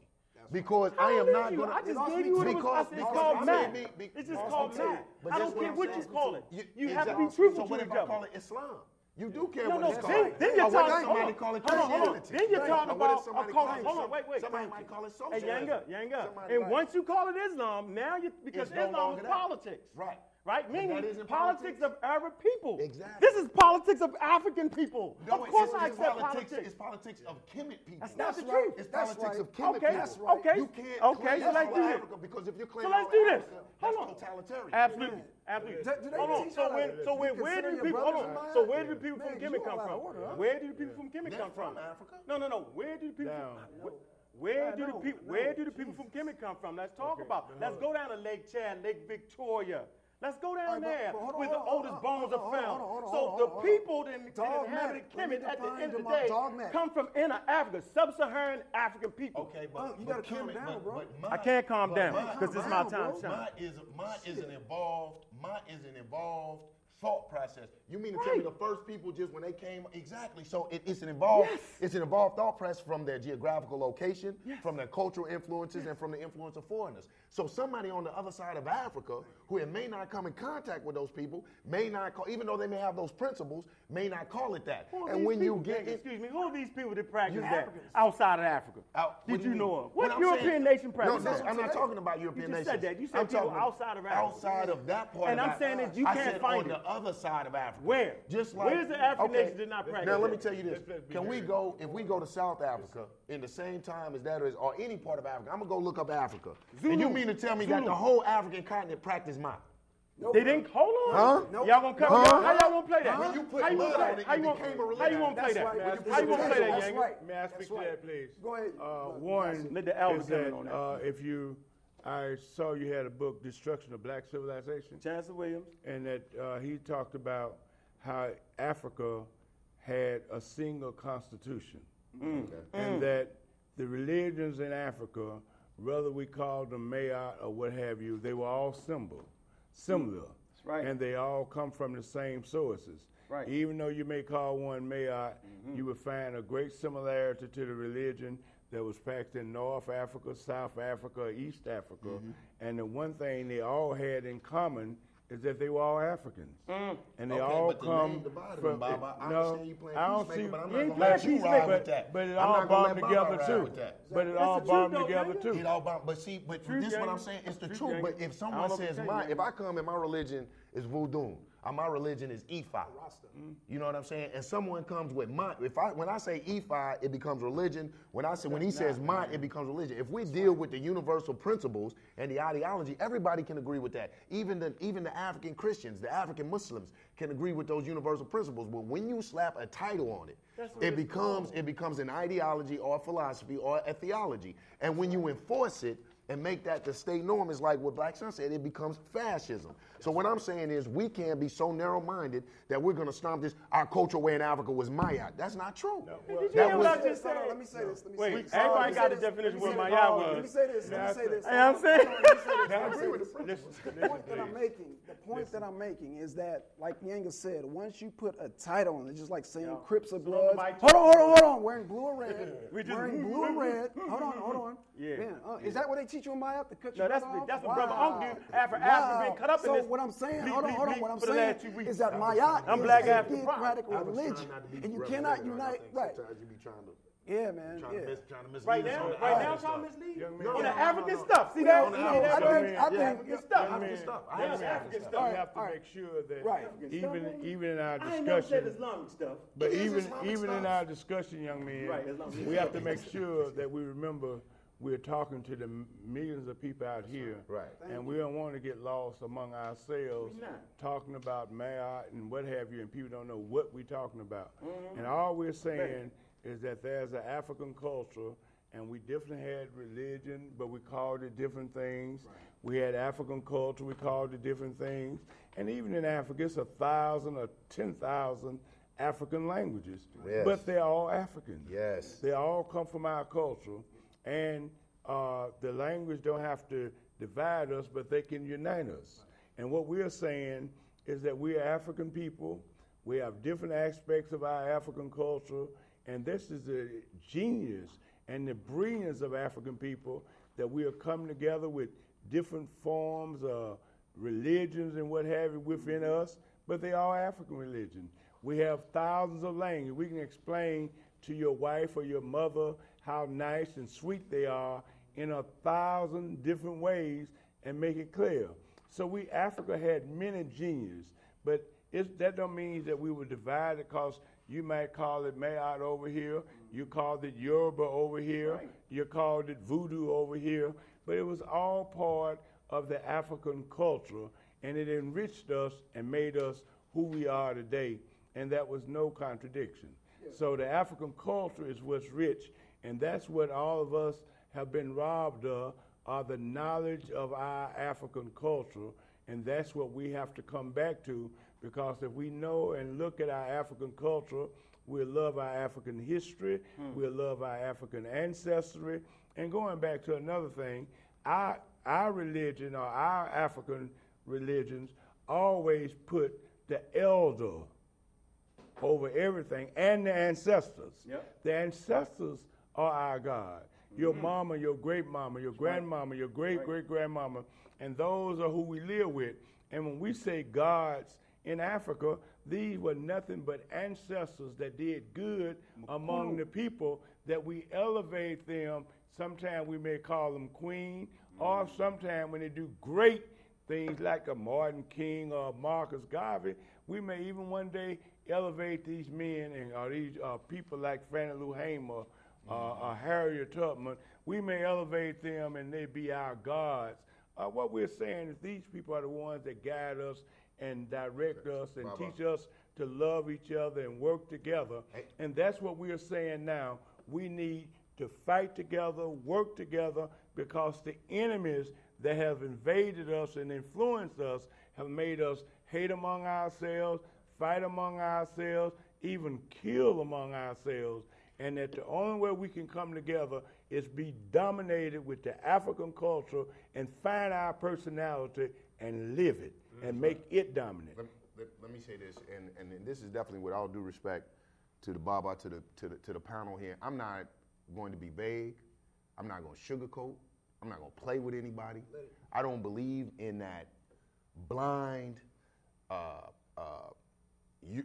Because I am not gonna. I just gave you what too. it was. Because- It's called I math. mean, be- be- It's just called me too. math. But I don't care I'm what you call it. You, You have to be truthful So to what if I call it Islam? You do care No, what no. it's Then, called. then you're Or what if talking. somebody hold call on, it hold on, hold on. Then you're Right. talking Or what if about a somebody call. call it Hold on, wait, wait. somebody might call it Hey. Yanga, Yanga. Somebody And might- once you call it Islam, now you because It's Islam longer is that. politics. Right. Right? But Meaning politics, politics. of Arab people. Exactly. This is politics of African people. No, of course it's, I it's accept politics. politics. It's politics of Kemet people. That's not the That's truth. It's That's politics right. of Kemet Okay, people. That's right. okay. You can't Okay, claim so let's do this. Africa because if you claim So let's all do this. Africa, Hold that's on. totalitarian. Absolutely, absolutely. Do- do they hold on. So how where, so where, where do consider the your people? Hold on. So where do people from Kemet come from? of order, huh? Where do the people from Kemet come from from? Africa. No, no, no. Where do the people? From, where I do the people? I Where do the people from Kemet come from? Let's talk about. Let's go down to Lake Chad, Lake Victoria. Let's go down All right, but- there but hold on, where the on, oldest on, bones hold are found. hold on, on, so hold on, the on. people that, that Dog inhabited Mac, let me Kemet at the end of the Dog- day come from inner Africa, sub-Saharan African people. Okay, but you gotta calm Kemet- down, bro. but my- I can't calm down, 'cause this is my my- time to shine. Mine is mine is an evolved mine is an evolved thought process. You mean to tell me the first people just when they came exactly? So it, it's an evolved it's an evolved thought process from their geographical location, from their cultural influences, and from the influence of foreigners. So somebody on the other side of Africa who it may not come in contact with those people may not call, even though they may have those principles, may not call it that. And these when you get in, excuse me, who are these people that practice You that Africans. outside of Africa? Out- Did what you, mean? know of? What, I'm European saying- nation practice No, this, that? I'm not talking about European just nations. said that. You said I'm people outside of Africa. Outside of that part. And of I'm saying that you I can't said find on it. the other side of Africa. Where? Just like Where's the African nation that not practice Now let me tell you this. Let's- let's be Can we go if we go to South Africa in the same time as that is, or any part of Africa? I'm gonna go look up Africa. And you mean to tell me that the whole African continent practice mine? They didn't hold on. Huh? Y'all gonna come? Huh? How y'all gonna play that? When you put how you gonna on play? it, How you gonna became a How you gonna play that? right. May I When you speak How you gonna play that, That's Yang? right. May I That's speak to right. that, please? Go ahead. Uh, one Let the elder is in on that. uh, if you, I saw you had a book, Destruction of Black Civilization, Chancellor Williams. and that uh, he talked about how Africa had a single constitution, Mm. and that the religions in Africa, whether we call them Mayat or what have you, they were all symbol, similar, right. and they all come from the same sources. Right. Even though you may call one Mayat, mm-hmm. you would find a great similarity to the religion that was practiced in North Africa, South Africa, East Africa. Mm-hmm. And the one thing they all had in common is that they were all Africans. Mm. And they Okay, all but the come name divided from them, Baba. I no, you playing I don't see, but I'm not gonna let you ride with that. but it all not gonna bound let Baba together too. But it all the bound truth, though, together too. It all about, but see, but Truth, this what I'm saying. It's the Truth, truth. But if someone says my, if I come and my religion is voodoo, and my religion is Ifa. Mm. You know what I'm saying? And someone comes with my, if I when I say Ifa, it becomes religion. When I say when he says my, it becomes religion. If we deal with the universal principles and the ideology, everybody can agree with that. Even the even the African Christians, the African Muslims can agree with those universal principles. But when you slap a title on it, That's it it's becomes it becomes an ideology or a philosophy or a theology. And when you enforce it and make that the state norm, is like what Black Sun said, it becomes fascism. So what I'm saying is we can't be so narrow-minded that we're gonna stomp this. Our cultural way in Africa was Maya. That's not true. Did you That hear was- what I just Hold said? let me say this. Let me Wait, say this. everybody got say the definition Let me of what this. Maya Let me was. say this. Let me say this. You what I'm saying? Hold on, let me say this. Now, Let me say agree with the principles. The point that I'm making, the point that I'm making is that, like Yanga said, once you put a title on it, just like saying Crips or so Bloods. nobody- Hold on, hold on, hold on. Wearing blue or *laughs* red. We just- wearing *laughs* blue or red. Hold on, hold on. Yeah. Man, uh, is that what they teach you in Maya? To cut No, your that's brother what- off? that's what Brother Wow. Unc did after Africa been cut up in so what I'm saying, bleep, hold on, hold on. What I'm saying last two weeks. is that I'm Maya I'm is black a African theocratic pride. I was religion, trying not to be and you cannot unite. Right. Sometimes you be trying to. Yeah, man. Trying, Yeah. to mis, trying to mislead Right now, on right now, trying to mislead Young on man. the No, no, African no, no. stuff. See that? no, no. I think- man. I think- African stuff. African stuff. I young understand man, African we have to All right. make sure that Right. even even in our I ain't never said discussion, Islamic stuff. but even Islamic even in our discussion, young man, Right, we have to make sure that we remember we're talking to the millions of people out here, Right. and we don't want to get lost among ourselves, talking about Mayat and what have you, and people don't know what we're talking about. Mm-hmm. And all we're saying is that there's an African culture, and we definitely had religion, but we called it different things. We had African culture, we called it different things. And even in Africa, it's a thousand or ten thousand African languages, Yes. but they're all African. Yes. They all come from our culture, and uh, the language don't have to divide us, but they can unite us. And what we're saying is that we are African people. We have different aspects of our African culture, and this is the genius and the brilliance of African people that we are coming together with different forms of religions and what have you within us, but they are African religion. We have thousands of languages. We can explain to your wife or your mother how nice and sweet they are in a thousand different ways and make it clear. So we Africa had many geniuses, but it's, that don't mean that we were divided because you might call it Mayat over here, you called it Yoruba over here, you called it Voodoo over here, but it was all part of the African culture, and it enriched us and made us who we are today, and that was no contradiction. So the African culture is what's rich, and that's what all of us have been robbed of, are the knowledge of our African culture, And that's what we have to come back to because if we know and look at our African culture, we'll love our African history, hmm. we'll love our African ancestry. And going back to another thing, our, our religion or our African religions always put the elder over everything and the ancestors. Yep. The ancestors are our God. Your mama, your great mama, your grandmama, your great great grandmama, and those are who we live with. And when we say gods in Africa, these were nothing but ancestors that did good among the people that we elevate them. Sometimes we may call them queen, or sometimes when they do great things like a Martin King or Marcus Garvey, we may even one day elevate these men and or these uh, people like Fannie Lou Hamer uh, Harriet Tubman. We may elevate them and they be our gods. Uh, what we're saying is these people are the ones that guide us and direct us and teach us to love each other and work together. And that's what we're saying now. We need to fight together, work together, because the enemies that have invaded us and influenced us have made us hate among ourselves, fight among ourselves, even kill among ourselves. And that the only way we can come together is be dominated with the African culture and find our personality and live it and make it dominant. Let, let, let me say this, and, and, and this is definitely with all due respect to the Baba, to the, to the to the panel here. I'm not going to be vague. I'm not going to sugarcoat. I'm not going to play with anybody. I don't believe in that blind, uh, uh,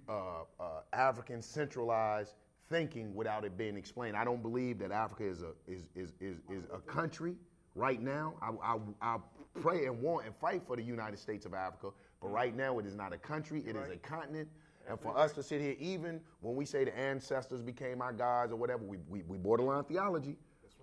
uh, uh, African centralized thinking without it being explained. I don't believe that Africa is a is is is, is a country right now. I, I I pray and want and fight for the United States of Africa, but right now it is not a country. It is a continent. And for us to sit here, even when we say the ancestors became our gods or whatever, we, we, we borderline theology.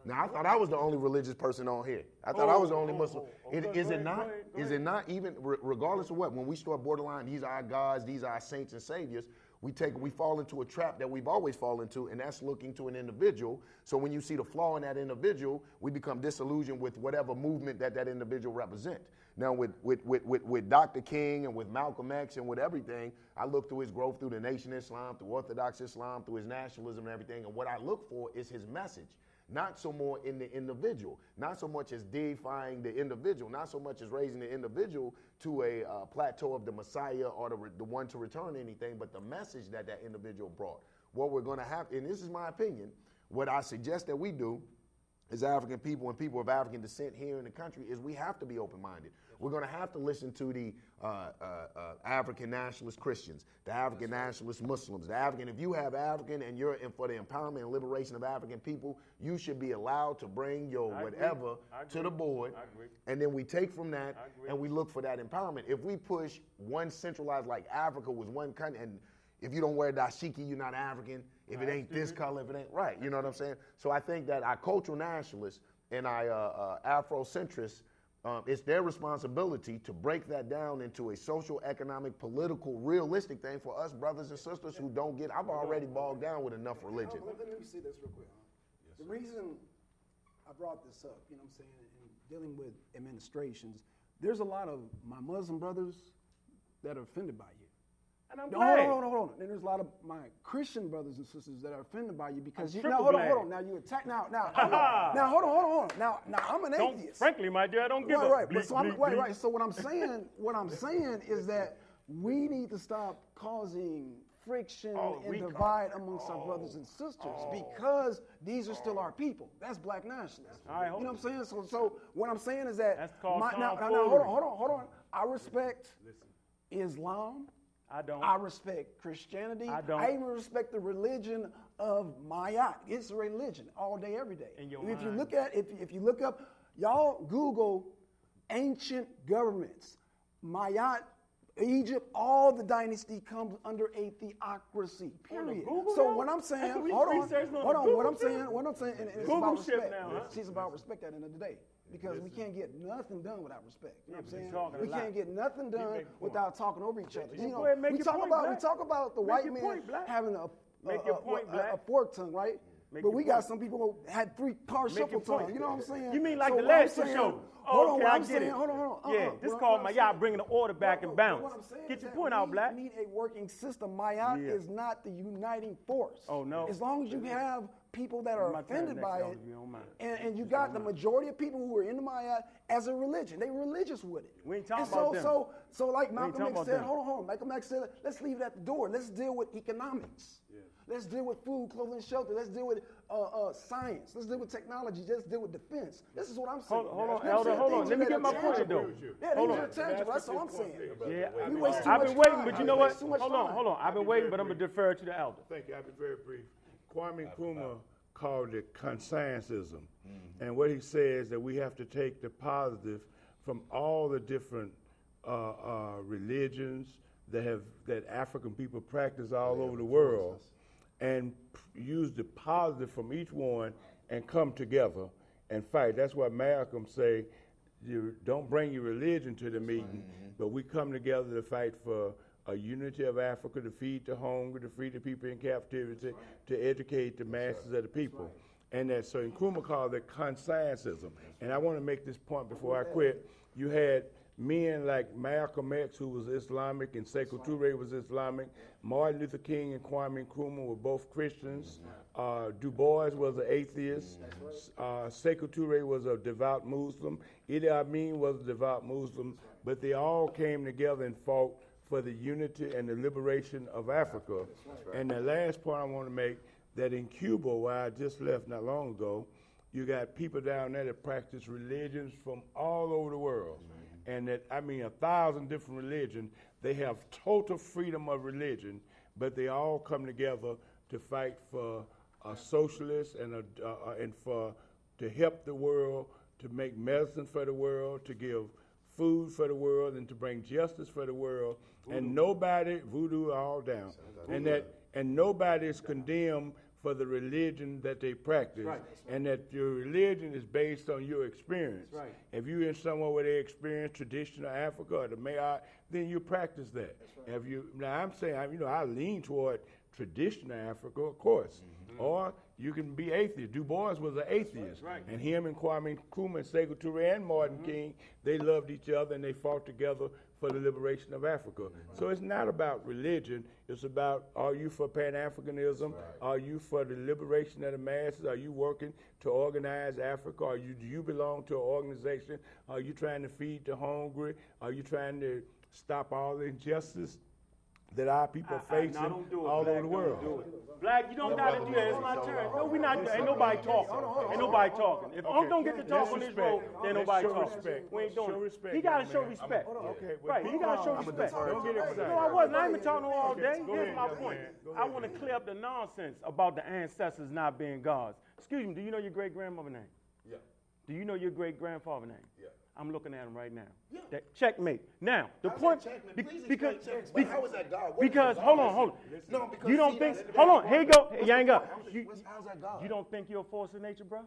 Now I thought I was the only religious person on here. I thought I oh, was the only Oh, Muslim. oh, oh, Is- okay, is go it not? go ahead, go Is it not even regardless of what? When we start borderline, these are our gods, these are our saints and saviors. We take we fall into a trap that we've always fallen into, and that's looking to an individual. So when you see the flaw in that individual, we become disillusioned with whatever movement that that individual represent. Now with with, with, with with Dr. King and with Malcolm X and with everything, I look through his growth through the Nation Islam, through Orthodox Islam, through his nationalism and everything. And what I look for is his message not so more in the individual, not so much as deifying the individual, not so much as raising the individual to a uh, plateau of the Messiah or the, the one to return anything, but the message that that individual brought. What we're going to have, and this is my opinion, what I suggest that we do as African people and people of African descent here in the country is we have to be open minded. We're going to have to listen to the uh, uh, uh, African nationalist Christians, the African nationalist Muslims, the African. If you have African and you're in for the empowerment and liberation of African people, you should be allowed to bring your I whatever to the board. I agree. And then we take from that and we look for that empowerment. If we push one centralized, like Africa was one country, and if you don't wear dashiki, you're not African. If it ain't this color, if it ain't right, you know what I'm saying? So I think that our cultural nationalists and our uh, uh, Afrocentrists, um, it's their responsibility to break that down into a social, economic, political, realistic thing for us brothers and sisters who don't get. I've already bogged down with enough religion. Let, let me say this real quick. huh? the reason I brought this up, you know what I'm saying, in dealing with administrations, there's a lot of my Muslim brothers that are offended by you. And I'm No, glad. hold on, hold on, hold on. And there's a lot of my Christian brothers and sisters that are offended by you because I'm you now hold on, hold on. Now you attack now now *laughs* now hold on, hold on, hold on. Now now I'm an Don't, atheist. frankly, my dear, I don't give right, a right. bleep, But so I'm, bleep, right, bleep. right. So what I'm saying, what I'm saying is that we need to stop causing friction Oh, and divide amongst our brothers oh, and sisters Oh. because these are still our oh. people. That's black nationalism. Right, hold you know what I'm saying? So, so what I'm saying is that That's called my, now, now, now, hold on, hold on, hold on. I respect Islam. I don't. I respect Christianity. I don't. even respect the religion of Mayat. It's a religion all day, every day. In your if you look at if, if you look up, y'all Google ancient governments, Mayat, Egypt, all the dynasty comes under a theocracy. Period. So now? what I'm saying, *laughs* hold on, hold on. What I'm saying, what I'm saying, and it's Google about respect. now, huh? It's about respect at the end of the day. Because we can't get nothing done without respect. You know what I'm saying? We can't get nothing done make a point. without talking over each other. You know, go ahead, make we talk about we talk about the Make white man point, having a- a- a- a fork tongue, right? Make but we point. got some people who had three car Make shuffle time. You know what I'm saying? You mean like So the last saying- shows? Hold on, okay, I get saying, it. hold on, hold on. Yeah, uh-uh. this What- called my y'all bringing the order back No, and no, bounce. What I'm saying Get your point out, we Black. need a working system. Maya Yeah. is not the uniting force. Oh, no. As long as you have people that are offended by it, if you don't mind. and, and you got the majority of people who are in the Maya as a religion. They religious with it. We ain't talking and so, about them. So, so like Malcolm X said, hold on, hold on. Malcolm X said, let's leave it at the door. Let's deal with economics. Let's deal with food, clothing, shelter. Let's deal with uh, uh, science. Let's deal with technology. Let's deal with defense. This is what I'm saying. Hold- hold on, You know what I'm Elder, saying? hold on. Let me get my tangible. point, though. Yeah, Hold these on. are tangible. That's all I'm saying. Yeah, We I- waste too I've much been waiting, time. but you know what? too much Hold on, hold on. I've been waiting, but I'm gonna defer to the elder. Thank you. I'll be very brief. Kwame Nkrumah called it consciencism. And what he says is that we have to take the positive from all the different uh, uh, religions that have that African people practice all over the world, and use the positive from each one and come together and fight. That's why Malcolm say, you don't bring your religion to the meeting, but we come together to fight for a unity of Africa, to feed the hungry, to free the people in captivity, to educate the masses of the people. And that so Nkrumah called it consciencism. And I want to make this point before I quit. You had men like Malcolm X, who was Islamic, and Sekou Touré was Islamic. Martin Luther King and Kwame Nkrumah were both Christians. Uh, du Bois was an atheist. Uh, Sekou Touré was a devout Muslim. Idi Amin was a devout Muslim. But they all came together and fought for the unity and the liberation of Africa. And the last point I want to make that in Cuba, where I just left not long ago, you got people down there that practice religions from all over the world. And that, I mean, a thousand different religions. They have total freedom of religion, but they all come together to fight for a socialist and, a, uh, and for to help the world, to make medicine for the world, to give food for the world, and to bring justice for the world. And nobody, voodoo all down, and that and nobody is condemned for the religion that they practice, and that your religion is based on your experience. right. If you're in somewhere where they experience traditional Africa or the Mayat, then you practice that. If you now, I'm saying, I- you know, I lean toward traditional Africa, of course, or you can be atheist. Du Bois was an atheist, and him and Kwame Nkrumah and Sekou Touré and Martin King, they loved each other and they fought together for the liberation of Africa. So it's not about religion. It's about are you for Pan Africanism? Are you for the liberation of the masses? Are you working to organize Africa? Are you do you belong to an organization? Are you trying to feed the hungry? Are you trying to stop all the injustice that our people are I- I- facing no, don't it, all Black, over the world? Black, you don't gotta do that. It's my turn. No, we not. Ain't nobody talking. Ain't nobody talking. If Unc don't get to talk Let's on this respect. road, then Let's nobody show talking. respect. We ain't doing Show it. respect, He gotta young show man. respect. Okay, well, Right, be he gotta show calm. respect. Don't get excited. No, I wasn't. I ain't been talking all Okay, day. go Here's ahead, my point. I want to clear up the nonsense about the ancestors not being gods. Excuse me. Do you know your great grandmother name? Yeah. Do you know your great grandfather name? Yeah. I'm looking at him right now. That checkmate. Now, the How's point. checkmate? be- Please because explain checkmate. be- How is that God? What is because hold on, hold on. No, because you don't see, think. that's- Hold on. Here you go. point. You ain't What's got. the point? You, how's that God? you don't think you're a force of nature, bro?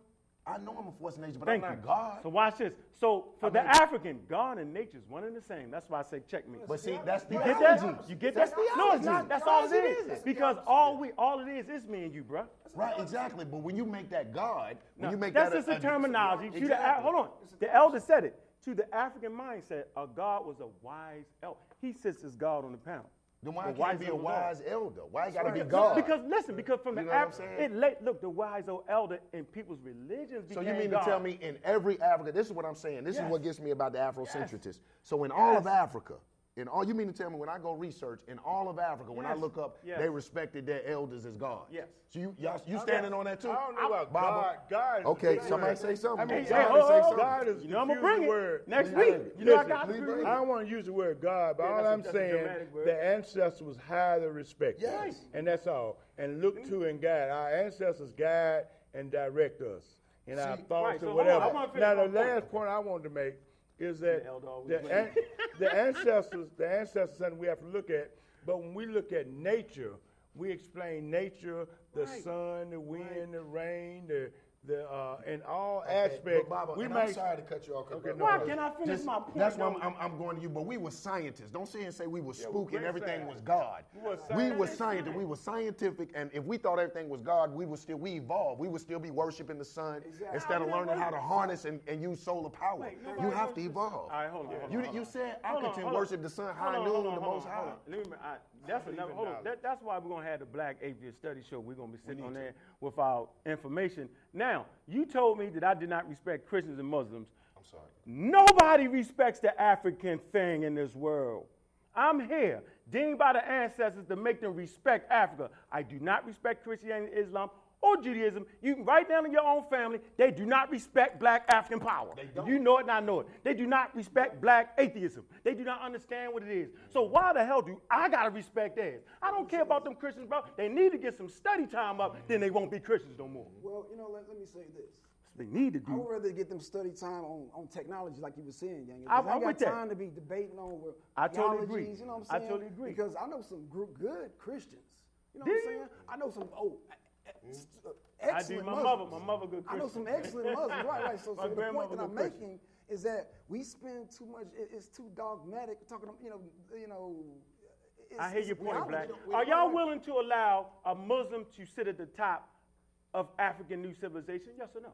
I know I'm a force of nature, but Thank I'm you. not God. So watch this. So for the African, God and nature is one and the same. That's why I say checkmate. But see, that's the You get that? You get That's that? No, it's not. That's all Yes, it is. Because all we, all it is, is me and you, bro. Right, exactly. But when you make that God, when Now, you make that's that just a- the a- terminology. To the, Exactly. hold on. The elder said it. To the African mindset, a God was a wise elder. He sits as God on the pound. Then why The can't be a elder God. wise elder? Why it gotta be Because- God? Because listen, because from You the know Af- it late look the wise old elder in people's religions So you mean God. to tell me in every Africa, this is what I'm saying. This Yes. is what gets me about the Afrocentricists. So in all of Africa, in all you mean to tell me when I go research in all of Africa, when I look up, Yes. they respected their elders as God. Yes. So you y'all, you standing on that too? I don't know about Baba? God. God. is Okay, big somebody word. say something. I mean, Hey, God, hey, is- oh, oh, God is you know I'ma confusing bring it word. next week. bring it. You know I got please to bring it. I don't want to use the word God, but Yeah, all that's a- I'm saying, dramatic word. the ancestor was highly respected. Yes. And that's all. And look mm. to and guide. Our ancestors guide and direct us in our thoughts right, so or hold on, whatever. I wanna finish now, the last point I wanted to make is that The elder always the, wins. an- the ancestors, the ancestors, something we have to look at. But when we look at nature, we explain nature, the Right. sun, the wind, the rain, the the uh, in all Okay, aspects. but Baba, we and may, I'm sorry to cut you off. 'cause Okay, no Why can I finish just- my point? That's why I'm. I'm, I'm going to you. But we were scientists. Don't sit and say we were Yeah, spooky and everything scientists. was God. We were We were scientists. scientists. We were scientific, and if we thought everything was God, we would still we evolved. We would still be worshiping the sun instead of learning how to harness and, and use solar power. Wait, you have to evolve. All right, hold on, hold on, You hold you on. said I Hold on, can hold on. worship the sun, Hold high on, noon, the most high. Let me, I, that's another. Hold on. That, that's why we're gonna have the Black Atheist Study Show. We're gonna be sitting on there with our information. Now, you told me that I did not respect Christians and Muslims. I'm sorry. Nobody respects the African thing in this world. I'm here, deemed by the ancestors to make them respect Africa. I do not respect Christianity, and Islam, or Judaism. You can write down in your own family, they do not respect black African power. You know it and I know it. They do not respect black atheism. They do not understand what it is. So why the hell do I gotta respect theirs? I don't care about them Christians, bro. They need to get some study time up, then they won't be Christians no more. Well, you know, let, let me say this. They need to do. I would rather get them study time on, on technology, like you were saying, Yang. I'm- I I'm ain't with got that. time to be debating over I totally agree. You know what I I'm saying? I totally agree. Because I know some gr- good Christians. You know Do what I'm you? saying? I know some oh, e- e- uh, I do. excellent My Muslims. mother, my mother good I know some excellent Muslims. Right, right. So, so the point that I'm good Christian. making is that we spend too much. It, it's too dogmatic. Talking, about you know, you know. It's, I hear your point. Black. We don't- we Are y'all willing to allow a Muslim to sit at the top of African new civilization? Yes or no?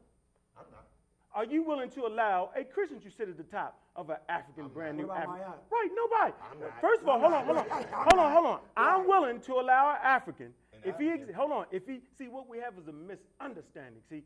I'm not. Are you willing to allow a Christian to sit at the top of an African brand new What about African? Mayat? Right, nobody. I'm not. First of all, hold on, hold on, hold on, hold on. I'm willing to allow an African, if he, ex- hold on, if he, see, what we have is a misunderstanding. See,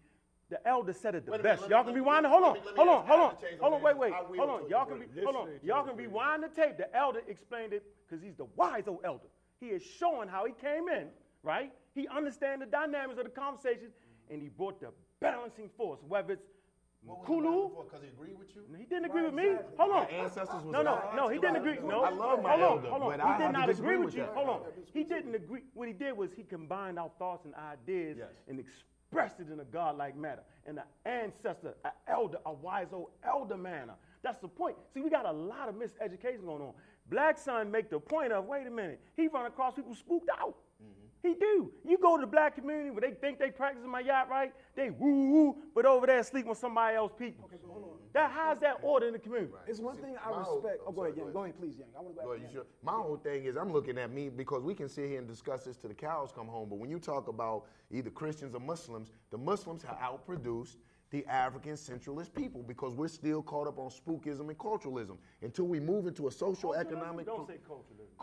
the elder said it the Wait a minute, best. let Y'all me- can let me- rewind it. Hold let on, me- let me hold on, hold on, hold on on. Wait, wait, hold on. Y'all can be, hold on. Y'all can rewind the tape. The elder explained it because he's the wise old elder. He is showing how he came in, right? He understands the dynamics of the conversation, and he brought the balancing force, whether it's What was Kulu. Because he agreed with you. he didn't agree with me. Hold on. My ancestors was No, no, no. He didn't agree. No. I love my hold on, elder, hold on. but he I did not agree with with you. that. Hold on. He didn't agree. What he did was he combined our thoughts and ideas Yes. and expressed it in a godlike manner, in an ancestor, an elder, a wise old elder manner. That's the point. See, we got a lot of miseducation going on. Black son make the point of, wait a minute, he run across people spooked out. He do. You go to the black community where they think they practicing Mayat right, they woo woo, but over there sleep with somebody else people. That how's that order in the community? It's one thing I my whole- respect. Oh, go sorry, ahead, go Yang. ahead. Go ahead, please, Yang. I want to go Well, after you Yang. My whole thing is I'm looking at me because we can sit here and discuss this till the cows come home. But when you talk about either Christians or Muslims, the Muslims have outproduced the African centralist people because we're still caught up on spookism and culturalism. Until we move into a social economic Don't say culturalism.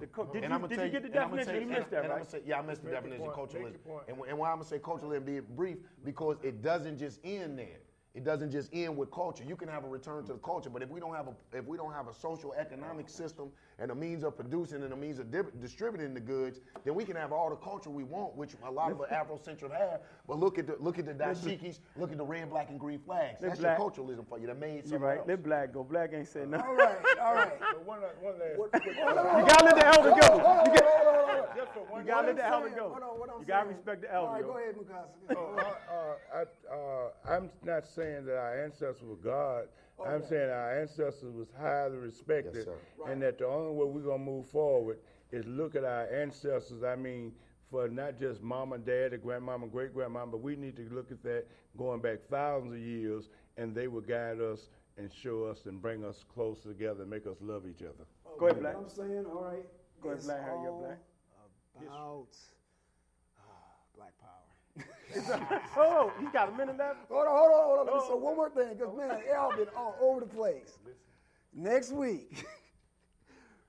culturalism. Cul- did And you- I'ma did tell you get the and I'ma definition? tell- You missed and- that, and I'ma right? say- yeah, I missed the Make your definition of point, make culturalism. And, and why I'm gonna say culturalism, be brief, because it doesn't just end there. It doesn't just end with culture. You can have a return to the culture, but if we don't have a if we don't have a social economic system and a means of producing and a means of dib- distributing the goods, then we can have all the culture we want, which a lot of the Afrocentric have. But look at the look at the dashikis, look at the red, black, and green flags. Let That's black- your culturalism for you. That made You're something right. else. Let black go. Black ain't saying nothing. All right, all right. *laughs* But one, one last. What- quick- You gotta let the elder go. You, got, Just for one you gotta let the elder go. hold on, what I'm You gotta saying- respect the elder. All right, go ahead, Mukasa. Oh, uh, uh, I, uh, I'm not saying that our ancestors were God. I'm saying our ancestors was highly respected, sir. and that the only way we're gonna move forward is look at our ancestors. I mean, for not just mama, daddy, grandmama, great grandmama, but we need to look at that going back thousands of years, and they will guide us and show us and bring us close together and make us love each other. Go ahead, black. What I'm saying, all right. Go ahead, it's Black, hurry up, Black. About black power. *laughs* Oh, he got a minute left. Hold on, hold on, hold on. Let me Oh. say one more thing, because man, y'all been all over the place. Next week, *laughs*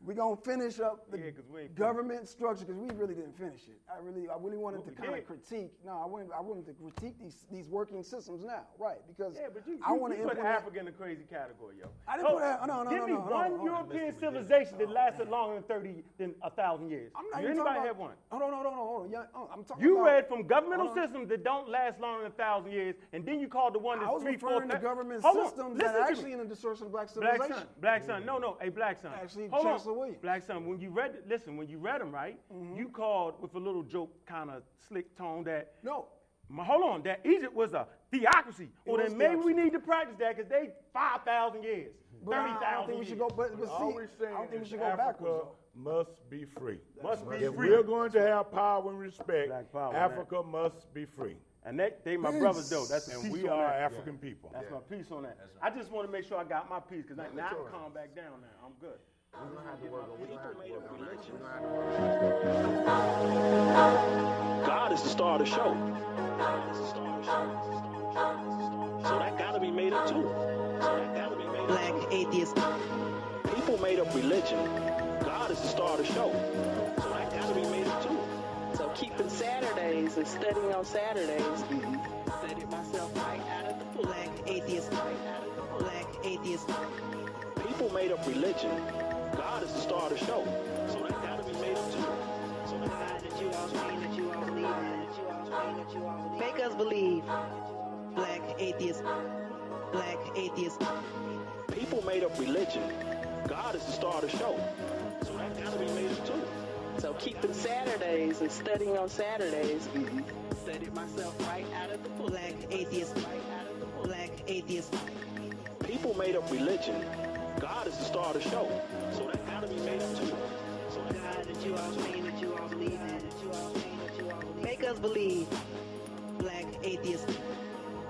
we're gonna finish up the Yeah, 'cause we ain't government structure because we really didn't finish it. I really, I really wanted Well, to kind of critique. No, I wanted, I wanted to critique these these working systems now, right? Because Yeah, but you, I you, want to you put. Africa in the crazy category, yo. I didn't Oh, put that- no, no, Give no, me no, one on. European civilization that lasted longer than thirty than a thousand years. I'm not anybody talking have about, one? Hold hold on, hold on, hold on. Yeah, uh, I'm talking You about, read from governmental systems that don't last longer than a thousand years, and then you called the one that's I was three, four, referring to government systems that are actually in the destruction of black Black civilization. son, black son, no, no, a black son. Actually, Hold on. Chancellor Williams. Black son, when you read, listen, when you read them, right? Mm-hmm. You called with a little joke, kind of slick tone that. No, Ma- Hold on, that Egypt was a theocracy. Well, then maybe we need to practice that because they five thousand years, but thirty I don't think we should go. But, but All see, I don't think we should go Africa backwards. must be free. Must be if free. we're going to have power and respect, Black power, Africa must be free. And they, they my brothers though. That's a And we are that. African people. That's my piece on that. I just want to make sure I got my piece because now I'm calm back down now. I'm good. We're gonna have to work on. We're gonna have to work on. that. We're gonna have to work on. God is the star of the show. God is the star of the show. So that gotta be made up too. So that gotta be made up Black atheist. People made up religion. God is the star of the show. So that gotta be made up too. So keeping Saturdays and studying on Saturdays. Mm-hmm. Studied myself right out of the black atheist. Right out of the black atheist. People made up religion. God is the star of the show. So that gotta be made up too. So that God that you all mean that you all believe in. That you all mean that you all believe. Make us believe. Black atheist. Black atheist. people made up religion. God is the star of the show. So that gotta be made up too. So keeping Saturdays and studying on Saturdays. Mm-hmm. Studied myself right out of the black atheist. Right out of the black atheist. People made up religion. God is the star of the show. So that gotta be made up too. So that God that you all mean that you all believe in. That you all mean that you all believe. Make us believe. Black atheist.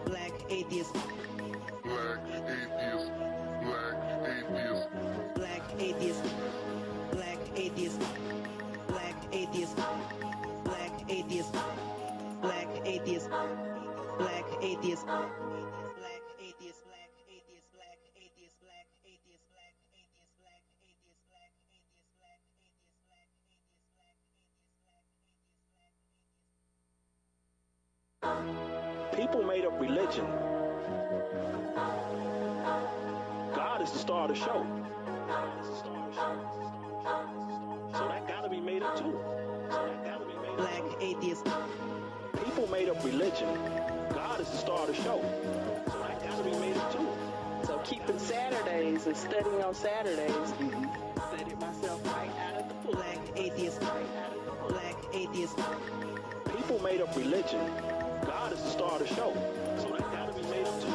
Black atheist. Black atheist. Black atheist. Black atheist. Black atheist. Black atheist. Black atheist. Black atheist. Black atheist. Black atheist. People made up religion. God is the star of the show. God is the star of the show. So that gotta be made up too. So that gotta be made up Black atheist. People made up religion. God is the star of the show. So that gotta be made up too. So keeping Saturdays and studying on Saturdays. Mm-hmm. Studied myself right out of the black atheist. Right out of the black atheist. People made up religion. God is the star of the show. So that gotta be made up too.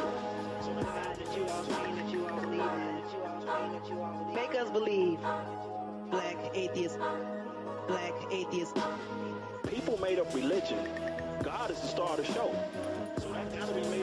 So that God that you all that you all believe in. That you all that you all believe. Make us believe. Black atheist. Black atheist. people made up religion. God is the star of the show. So that gotta be made